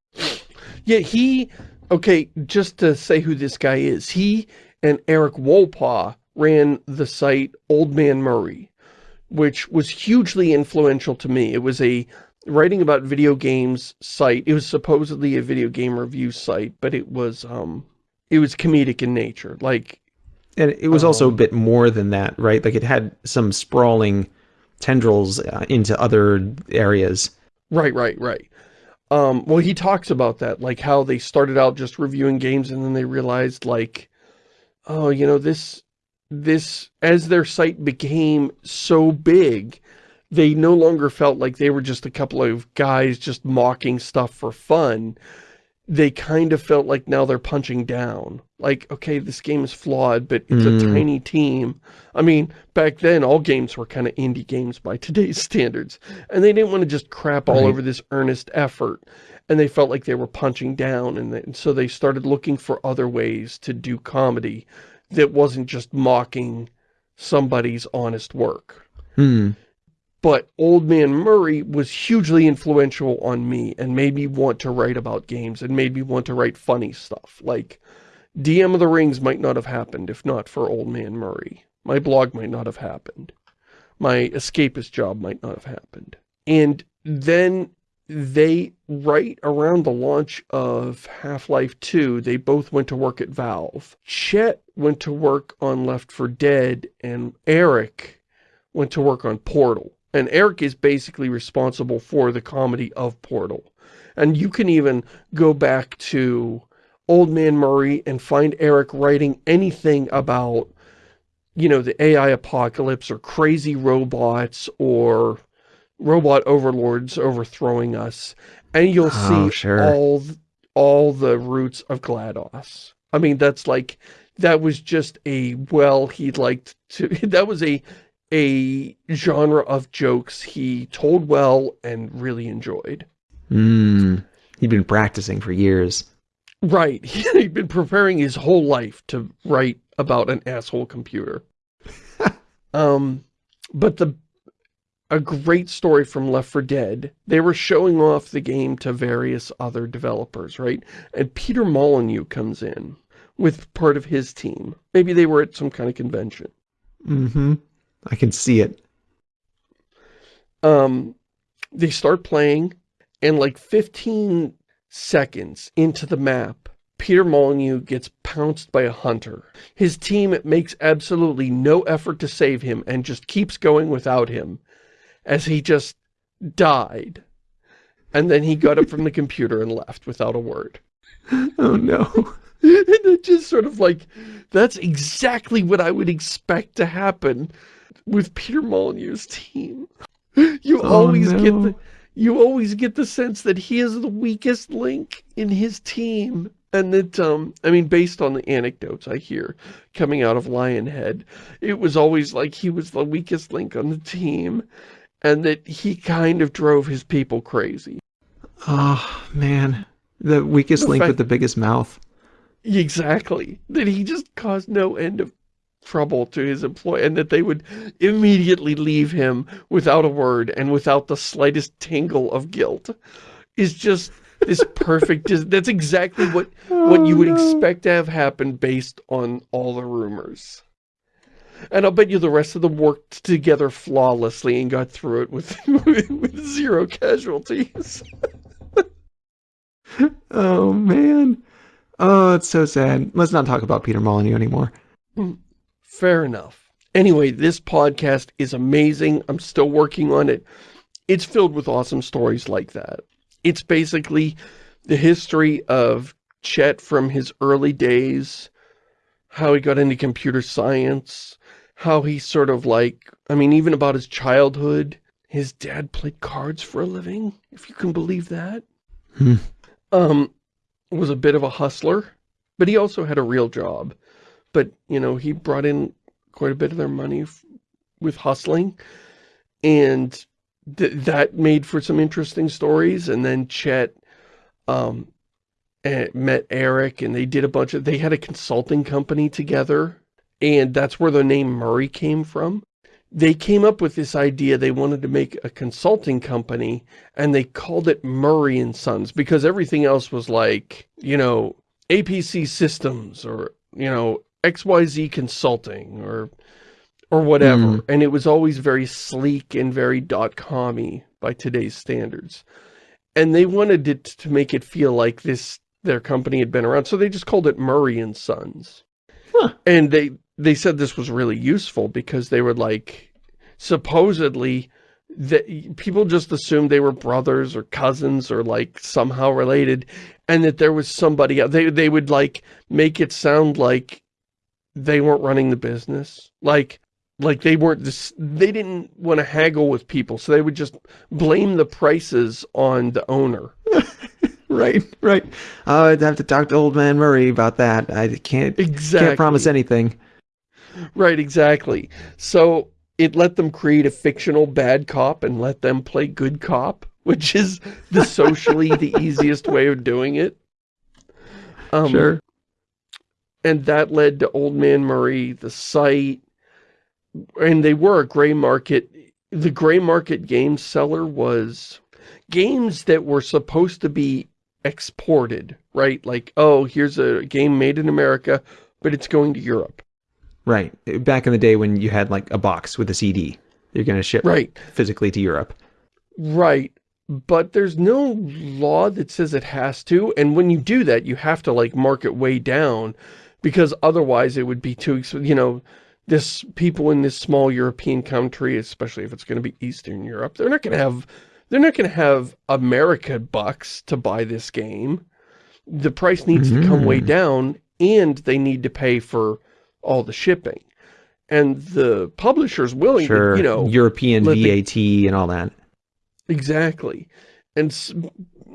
Yeah, he, okay, just to say who this guy is, he and Eric Wolpaw ran the site Old Man Murray, which was hugely influential to me. It was a writing about video games site. It was supposedly a video game review site, but it was, um, it was comedic in nature. Like, And it was also a Um, bit more than that, right? Like it had some sprawling tendrils uh, into other areas. Right, right, right. Um, well, he talks about that, like how they started out just reviewing games and then they realized like, oh, you know, this, this, as their site became so big, they no longer felt like they were just a couple of guys just mocking stuff for fun. They kind of felt like now they're punching down. Like, okay, this game is flawed, but it's a Mm. tiny team. I mean, back then, all games were kind of indie games by today's standards. And they didn't want to just crap all Right. over this earnest effort. And they felt like they were punching down. And, they, and so they started looking for other ways to do comedy that wasn't just mocking somebody's honest work. Hmm. But Old Man Murray was hugely influential on me and made me want to write about games and made me want to write funny stuff. Like, DM of the Rings might not have happened if not for Old Man Murray. My blog might not have happened. my escapist job might not have happened. And then they, right around the launch of Half-Life 2, they both went to work at Valve. Chet went to work on Left 4 Dead, and Eric went to work on Portal. And Eric is basically responsible for the comedy of Portal. And you can even go back to Old Man Murray and find Eric writing anything about, you know, the AI apocalypse or crazy robots or robot overlords overthrowing us. And you'll Oh, see sure. all, all the roots of GLaDOS. I mean, that's like, that was just a, well, he liked to, that was a, a genre of jokes he told well and really enjoyed. Mm. He'd been practicing for years. Right. He'd been preparing his whole life to write about an asshole computer. um, but the a great story from Left 4 Dead, they were showing off the game to various other developers, right? And Peter Molyneux comes in with part of his team. Maybe they were at some kind of convention. Mm-hmm. I can see it. Um, they start playing, and like 15 seconds into the map, Peter Molyneux gets pounced by a hunter. His team makes absolutely no effort to save him and just keeps going without him as he just died. And then he got up from the computer and left without a word. Oh no. and it just sort of like, that's exactly what I would expect to happen with Peter Molyneux's team. You Oh, always get the, you always get the sense that he is the weakest link in his team. And that, um, I mean, based on the anecdotes I hear coming out of Lionhead, it was always like he was the weakest link on the team. And that he kind of drove his people crazy. Oh man. The weakest The link fact- with the biggest mouth. Exactly. That he just caused no end of trouble to his employee and that they would immediately leave him without a word and without the slightest tingle of guilt is just this perfect that's exactly what what oh, you would Oh, no. expect to have happened based on all the rumors and I'll bet you the rest of them worked together flawlessly and got through it with with zero casualties Oh man. Oh, it's so sad. Let's not talk about Peter Molyneux anymore. Hmm. Fair enough. Anyway, this podcast is amazing. I'm still working on it. It's filled with awesome stories like that. It's basically the history of Chet from his early days, how he got into computer science, how he sort of like, I mean, even about his childhood. His dad played cards for a living, if you can believe that. Hmm. Um, was a bit of a hustler, but he also had a real job. But, you know, he brought in quite a bit of their money with hustling. And th that made for some interesting stories. And then Chet um, met Eric and they did a bunch of, they had a consulting company together. And that's where the name Murray came from. They came up with this idea, they wanted to make a consulting company and they called it Murray and Sons because everything else was like, you know, APC Systems or, you know, XYZ Consulting or or whatever. Mm. And it was always very sleek and very dot-com-y by today's standards. And they wanted it to make it feel like this their company had been around. So they just called it Murray and Sons. Huh. And they they said this was really useful because they were like supposedly that people just assumed they were brothers or cousins or like somehow related and that there was somebody. They, they would like make it sound like they weren't running the business. Like, like they weren't this, they didn't want to haggle with people. So they would just blame the prices on the owner. Right, right. Uh, I'd have to talk to old man Murray about that. I can't Exactly. can't promise anything. Right, exactly. So it let them create a fictional bad cop and let them play good cop, which is the socially the easiest way of doing it. Um, sure. And that led to Old Man Murray, the site, and they were a gray market. The gray market game seller was games that were supposed to be exported, right? Like, oh, here's a game made in America, but it's going to Europe. Right. Back in the day when you had like a box with a CD. You're going to ship Right. physically to Europe. Right. But there's no law that says it has to. And when you do that, you have to like mark it way down because otherwise it would be too, you know, this people in this small European country, especially if it's going to be Eastern Europe, they're not going to have, they're not going to have America bucks to buy this game. The price needs to come way Mm. down and they need to pay for all the shipping. And the publisher's willing Sure. to, you know, European let the- VAT and all that. Exactly. And s-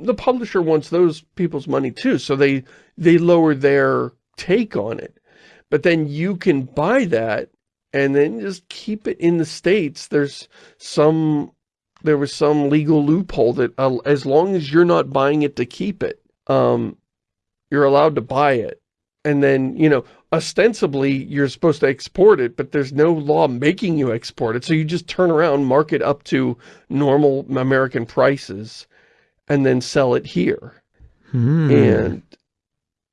the publisher wants those people's money too, so they they lower their take on it. But then you can buy that and then just keep it in the States. There's some there was some legal loophole that uh, as long as you're not buying it to keep it, um, you're allowed to buy it. And then, you know, ostensibly you're supposed to export it, but there's no law making you export it. So you just turn around, mark it up to normal American prices, and then sell it here. Hmm. And,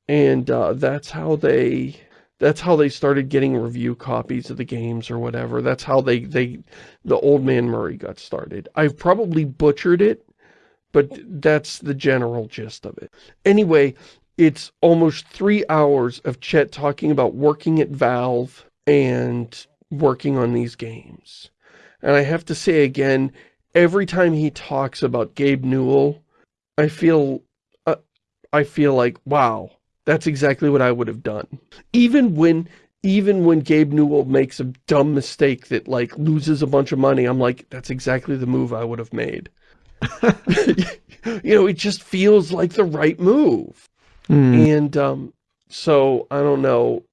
and, uh, that's how they, that's how they started getting review copies of the games or whatever. That's how they, they, the old man Murray got started. I've probably butchered it, but that's the general gist of it. Anyway, it's almost three hours of Chet talking about working at Valve and working on these games. And I have to say again, every time he talks about Gabe Newell, I feel, uh, I feel like, wow, that's exactly what I would have done. Even when, even when Gabe Newell makes a dumb mistake that like loses a bunch of money, I'm like, that's exactly the move I would have made. you know, it just feels like the right move. Hmm. And um, so I don't know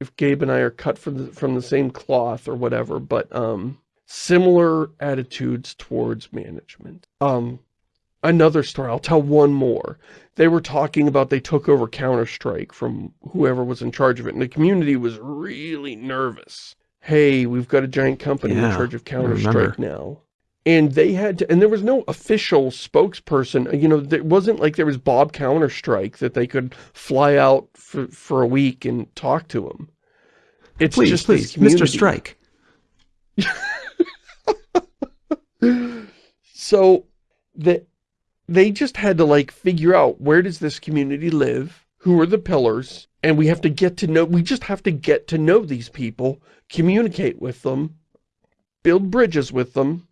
if Gabe and I are cut from the, from the same cloth or whatever, but um, similar attitudes towards management. Um, another story, I'll tell one more. They were talking about they took over Counter-Strike from whoever was in charge of it, and the community was really nervous. Hey, we've got a giant company in charge of. Counter-Strike now. And they had to, and there was no official spokesperson, uh, you know, there wasn't like there was Bob Counter-Strike that they could fly out for, for a week and talk to him. It's please, just please, Mr. Strike. So that they just had to like figure out where does this community live? Who are the pillars? And we have to get to know, we just have to get to know these people, communicate with them, build bridges with them,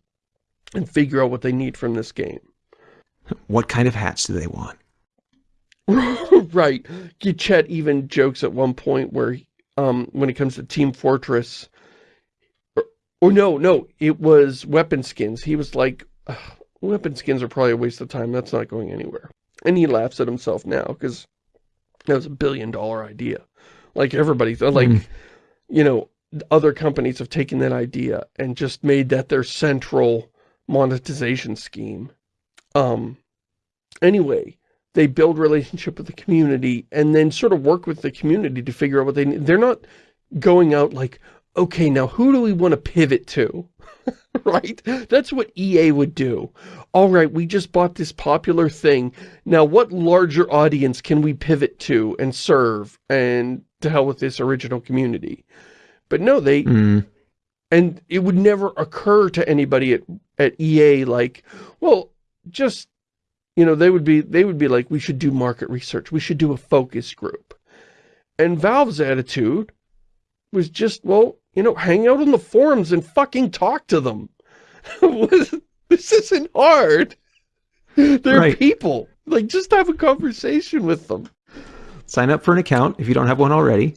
and figure out what they need from this game. What kind of hats do they want? right. Chet even jokes at one point where, um, when it comes to Team Fortress, or, or no, no, it was weapon skins. He was like, "Ugh, weapon skins are probably a waste of time. That's not going anywhere. And he laughs at himself now because that was a billion dollar idea. Like everybody, like, Mm. you know, other companies have taken that idea and just made that their central monetization scheme. Um, anyway, they build relationship with the community and then sort of work with the community to figure out what they need. They're not going out like, okay, now who do we want to pivot to? right? That's what EA would do. All right, we just bought this popular thing. Now, what larger audience can we pivot to and serve and to hell with this original community? But no, they, Hmm. and it would never occur to anybody at, at EA like, well, just, you know, they would be, they would be like, we should do market research. We should do a focus group. And Valve's attitude was just, well, you know, hang out on the forums and fucking talk to them. this isn't hard. They're Right. people. Like, just have a conversation with them. Sign up for an account if you don't have one already.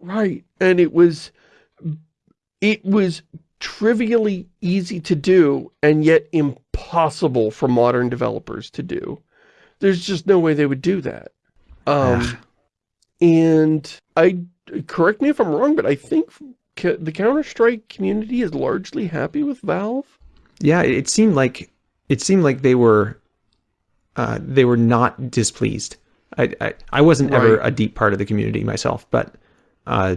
Right. And it was, it was trivially easy to do and yet impossible for modern developers to do. There's just no way they would do that. Um, and I, correct me if I'm wrong, but I think the Counter-Strike community is largely happy with Valve. Yeah, it seemed like it seemed like they were uh, they were not displeased. I, I I wasn't ever a deep part of the community myself, but uh,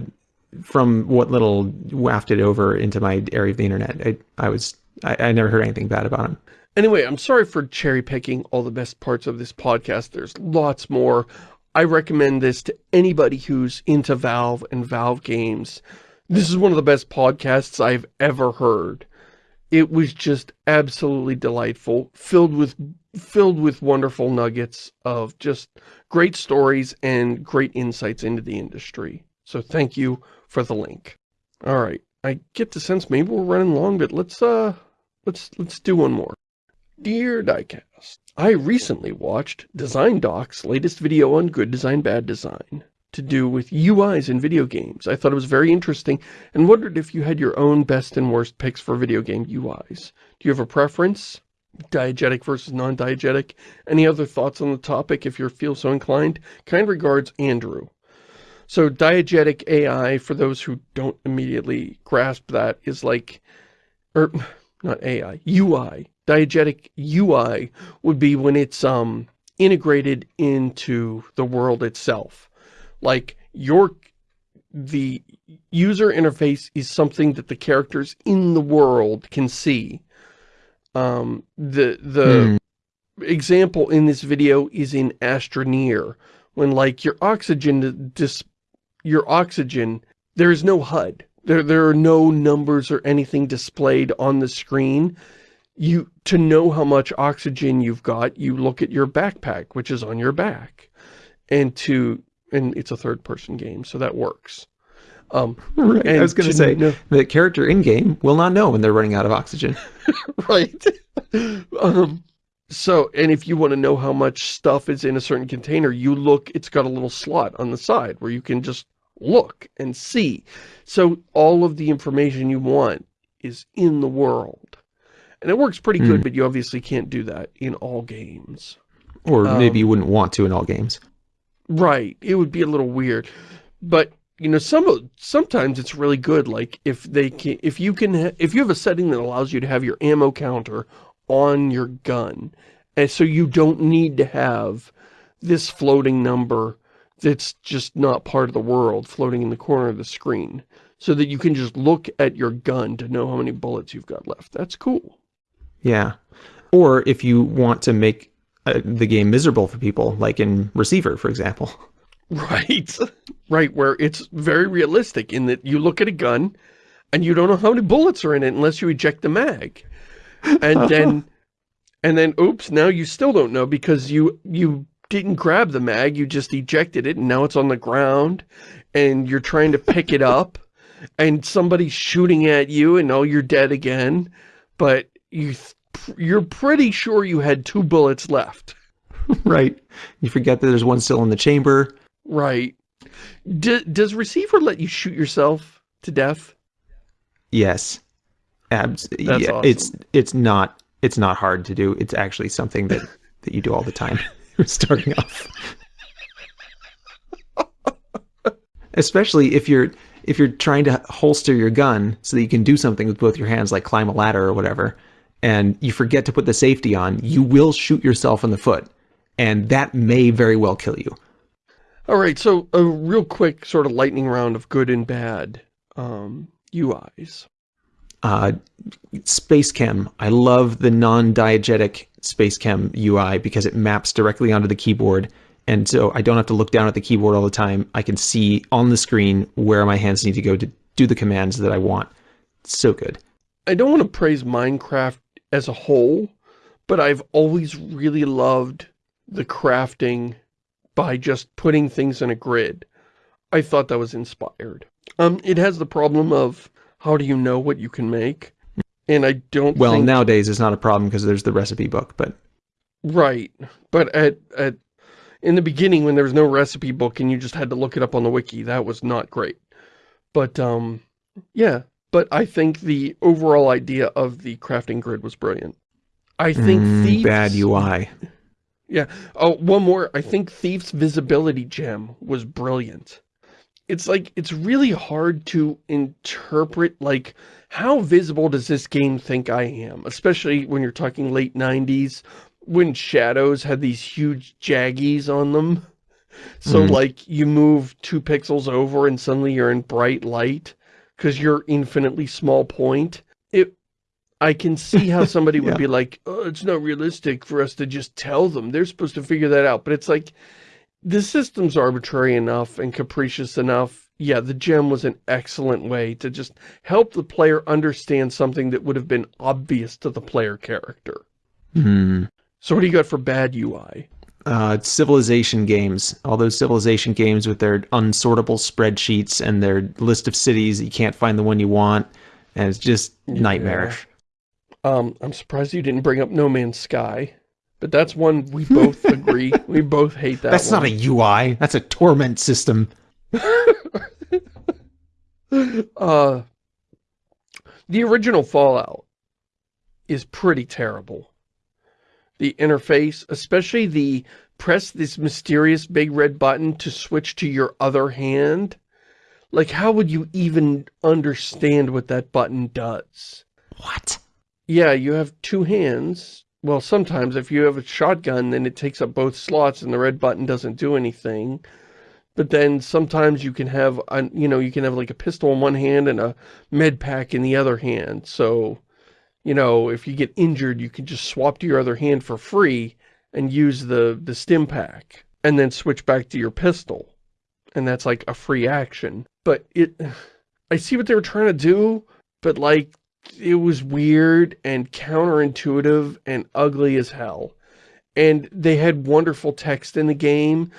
from what little wafted over into my area of the internet, I, I was I, I never heard anything bad about them. Anyway, I'm sorry for cherry picking all the best parts of this podcast. There's lots more. I recommend this to anybody who's into Valve and Valve games. This is one of the best podcasts I've ever heard. It was just absolutely delightful, filled with filled with wonderful nuggets of just great stories and great insights into the industry. So thank you for the link. All right, I get the sense maybe we're running long, but let's uh let's let's do one more. Dear Diecast, I recently watched Design Doc's latest video on good design, bad design to do with UIs in video games. I thought it was very interesting and wondered if you had your own best and worst picks for video game UIs. Do you have a preference? Diegetic versus non-diegetic? Any other thoughts on the topic if you feel so inclined? Kind regards, Andrew. So diegetic AI, for those who don't immediately grasp that, is like, or not AI, UI. Diegetic UI would be when it's um integrated into the world itself like your the user interface is something that the characters in the world can see. Um, the the hmm. example in this video is in Astroneer, when like your oxygen dis your oxygen, there is no HUD. There there are no numbers or anything displayed on the screen. You to know how much oxygen you've got, you look at your backpack, which is on your back. And to and it's a third-person game, so that works. Um, right. I was going to say, know, the character in-game will not know when they're running out of oxygen. right. um, so, and if you want to know how much stuff is in a certain container, you look, it's got a little slot on the side where you can just look and see. So all of the information you want is in the world. And it works pretty good, mm. but you obviously can't do that in all games. Or um, maybe you wouldn't want to in all games. Right. It would be a little weird. But, you know, some sometimes it's really good. Like, if they can, if you can, if you have a setting that allows you to have your ammo counter on your gun, and so you don't need to have this floating number that's just not part of the world floating in the corner of the screen so that you can just look at your gun to know how many bullets you've got left. That's cool. Yeah. Or if you want to make uh, the game miserable for people, like in Receiver, for example. Right. Right, where it's very realistic in that you look at a gun and you don't know how many bullets are in it unless you eject the mag. And then, and then, oops, now you still don't know because you, you didn't grab the mag, you just ejected it and now it's on the ground and you're trying to pick it up and somebody's shooting at you and oh, you're dead again. But you you're pretty sure you had two bullets left. right. You forget that there's one still in the chamber. Right. D does receiver let you shoot yourself to death? Yes. Abs That's yeah, awesome. It's it's not it's not hard to do. It's actually something that that you do all the time. starting off. Especially if you're if you're trying to holster your gun so that you can do something with both your hands like climb a ladder or whatever and you forget to put the safety on, you will shoot yourself in the foot. And that may very well kill you. All right, so a real quick sort of lightning round of good and bad um, UIs. Uh, SpaceChem. I love the non-diegetic SpaceChem UI because it maps directly onto the keyboard. And so I don't have to look down at the keyboard all the time. I can see on the screen where my hands need to go to do the commands that I want. It's so good. I don't want to praise Minecraft as a whole, but I've always really loved the crafting by just putting things in a grid. I thought that was inspired. Um, it has the problem of how do you know what you can make? And I don't Well, think... nowadays it's not a problem because there's the recipe book, but... Right. But at, at in the beginning when there was no recipe book and you just had to look it up on the wiki, that was not great. But, um, yeah, but I think the overall idea of the crafting grid was brilliant. I think mm, Thieves... Bad UI. Yeah. Oh, one more. I think Thief's visibility gem was brilliant. It's like, it's really hard to interpret, like, how visible does this game think I am? Especially when you're talking late 90s, when shadows had these huge jaggies on them. So, mm. like, you move two pixels over and suddenly you're in bright light because you're infinitely small point. It, I can see how somebody would be like, oh, it's not realistic for us to just tell them. They're supposed to figure that out. But it's like, the system's arbitrary enough and capricious enough. Yeah, the gem was an excellent way to just help the player understand something that would have been obvious to the player character. Hmm. So what do you got for bad UI? Uh, civilization games. All those civilization games with their unsortable spreadsheets and their list of cities. You can't find the one you want. And it's just nightmarish. Um, I'm surprised you didn't bring up No Man's Sky. But that's one we both agree. We both hate that That's one. not a UI. That's a torment system. uh, the original Fallout is pretty terrible. The interface, especially the press this mysterious big red button to switch to your other hand. Like, how would you even understand what that button does? What? Yeah, you have two hands. Well, sometimes if you have a shotgun, then it takes up both slots and the red button doesn't do anything. But then sometimes you can have, a, you know, you can have like a pistol in one hand and a med pack in the other hand. So, you know, if you get injured, you can just swap to your other hand for free and use the, the stim pack and then switch back to your pistol. And that's like a free action. But it, I see what they were trying to do, but like, it was weird and counterintuitive and ugly as hell. And they had wonderful text in the game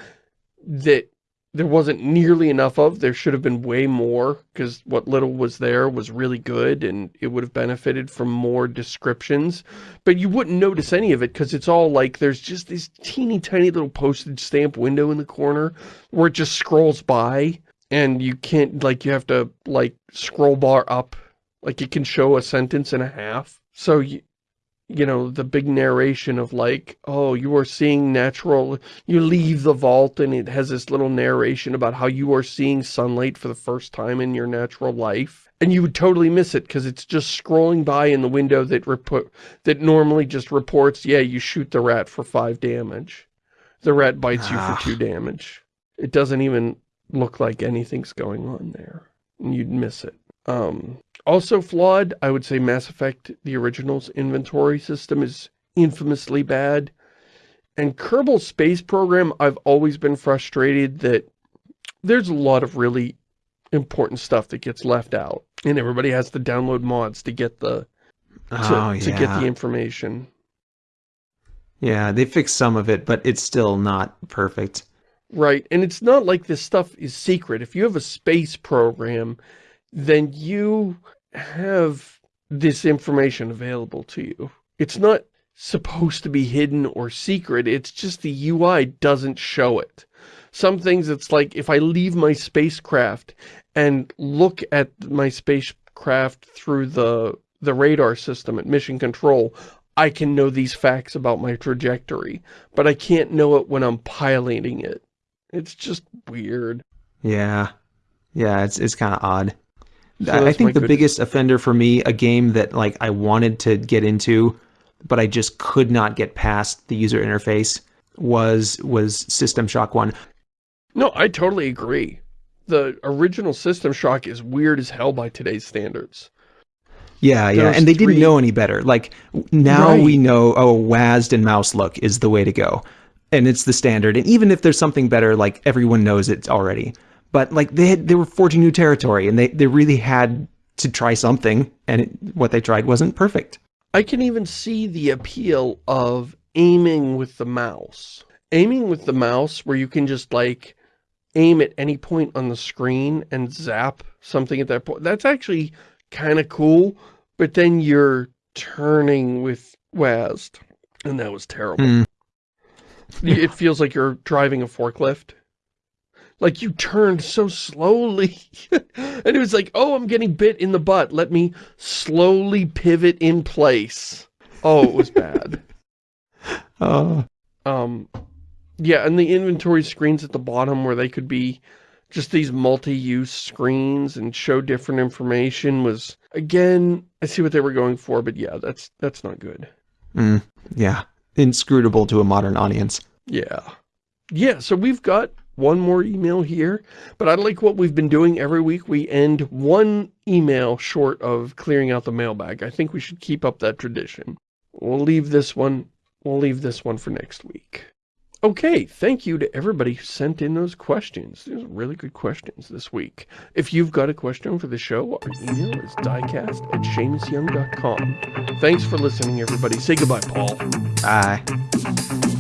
that there wasn't nearly enough of. There should have been way more because what little was there was really good and it would have benefited from more descriptions. But you wouldn't notice any of it because it's all like there's just this teeny tiny little postage stamp window in the corner where it just scrolls by and you can't like you have to like scroll bar up like it can show a sentence and a half. So you, you know, the big narration of like, oh, you are seeing natural, you leave the vault and it has this little narration about how you are seeing sunlight for the first time in your natural life. And you would totally miss it because it's just scrolling by in the window that report that normally just reports, yeah, you shoot the rat for five damage. The rat bites you Ah. for two damage. It doesn't even look like anything's going on there. And you'd miss it. Um, also flawed, I would say Mass Effect, the original's inventory system is infamously bad. And Kerbal Space Program, I've always been frustrated that there's a lot of really important stuff that gets left out. And everybody has to download mods to get the to, oh, to get the information. Yeah, they fixed some of it, but it's still not perfect. Right, and it's not like this stuff is secret. If you have a space program, then you have this information available to you. It's not supposed to be hidden or secret, it's just the UI doesn't show it. Some things it's like, if I leave my spacecraft and look at my spacecraft through the, the radar system at mission control, I can know these facts about my trajectory, but I can't know it when I'm piloting it. It's just weird. Yeah. Yeah, it's it's kind of odd. So I, think the good- biggest offender for me, a game that like I wanted to get into, but I just could not get past the user interface was was System Shock 1. No, I totally agree. The original System Shock is weird as hell by today's standards. Yeah, yeah, Those and they three- didn't know any better. Like now Right. we know, oh, WASD and mouse look is the way to go, and it's the standard. And even if there's something better, like everyone knows it already. But like they had, they were forging new territory, and they they really had to try something, and it, what they tried wasn't perfect. I can even see the appeal of aiming with the mouse. Aiming with the mouse where you can just like aim at any point on the screen and zap something at that point. That's actually kind of cool, but then you're turning with WASD, and that was terrible. Hmm. It feels like you're driving a forklift. Like you turned so slowly. and it was like, oh, I'm getting bit in the butt. Let me slowly pivot in place. Oh, it was bad. Oh, um, yeah, and the inventory screens at the bottom where they could be just these multi-use screens and show different information was, again, I see what they were going for, but yeah, that's that's not good. mm, yeah, inscrutable to a modern audience. Yeah. Yeah, so we've got one more email here, but I like what we've been doing every week. We end one email short of clearing out the mailbag. I think we should keep up that tradition. We'll leave this one, we'll leave this one for next week. Okay, thank you to everybody who sent in those questions. Really good questions this week. If you've got a question for the show, our email is diecast at ShamusYoung.com. Thanks for listening, everybody. Say goodbye, Paul. Bye.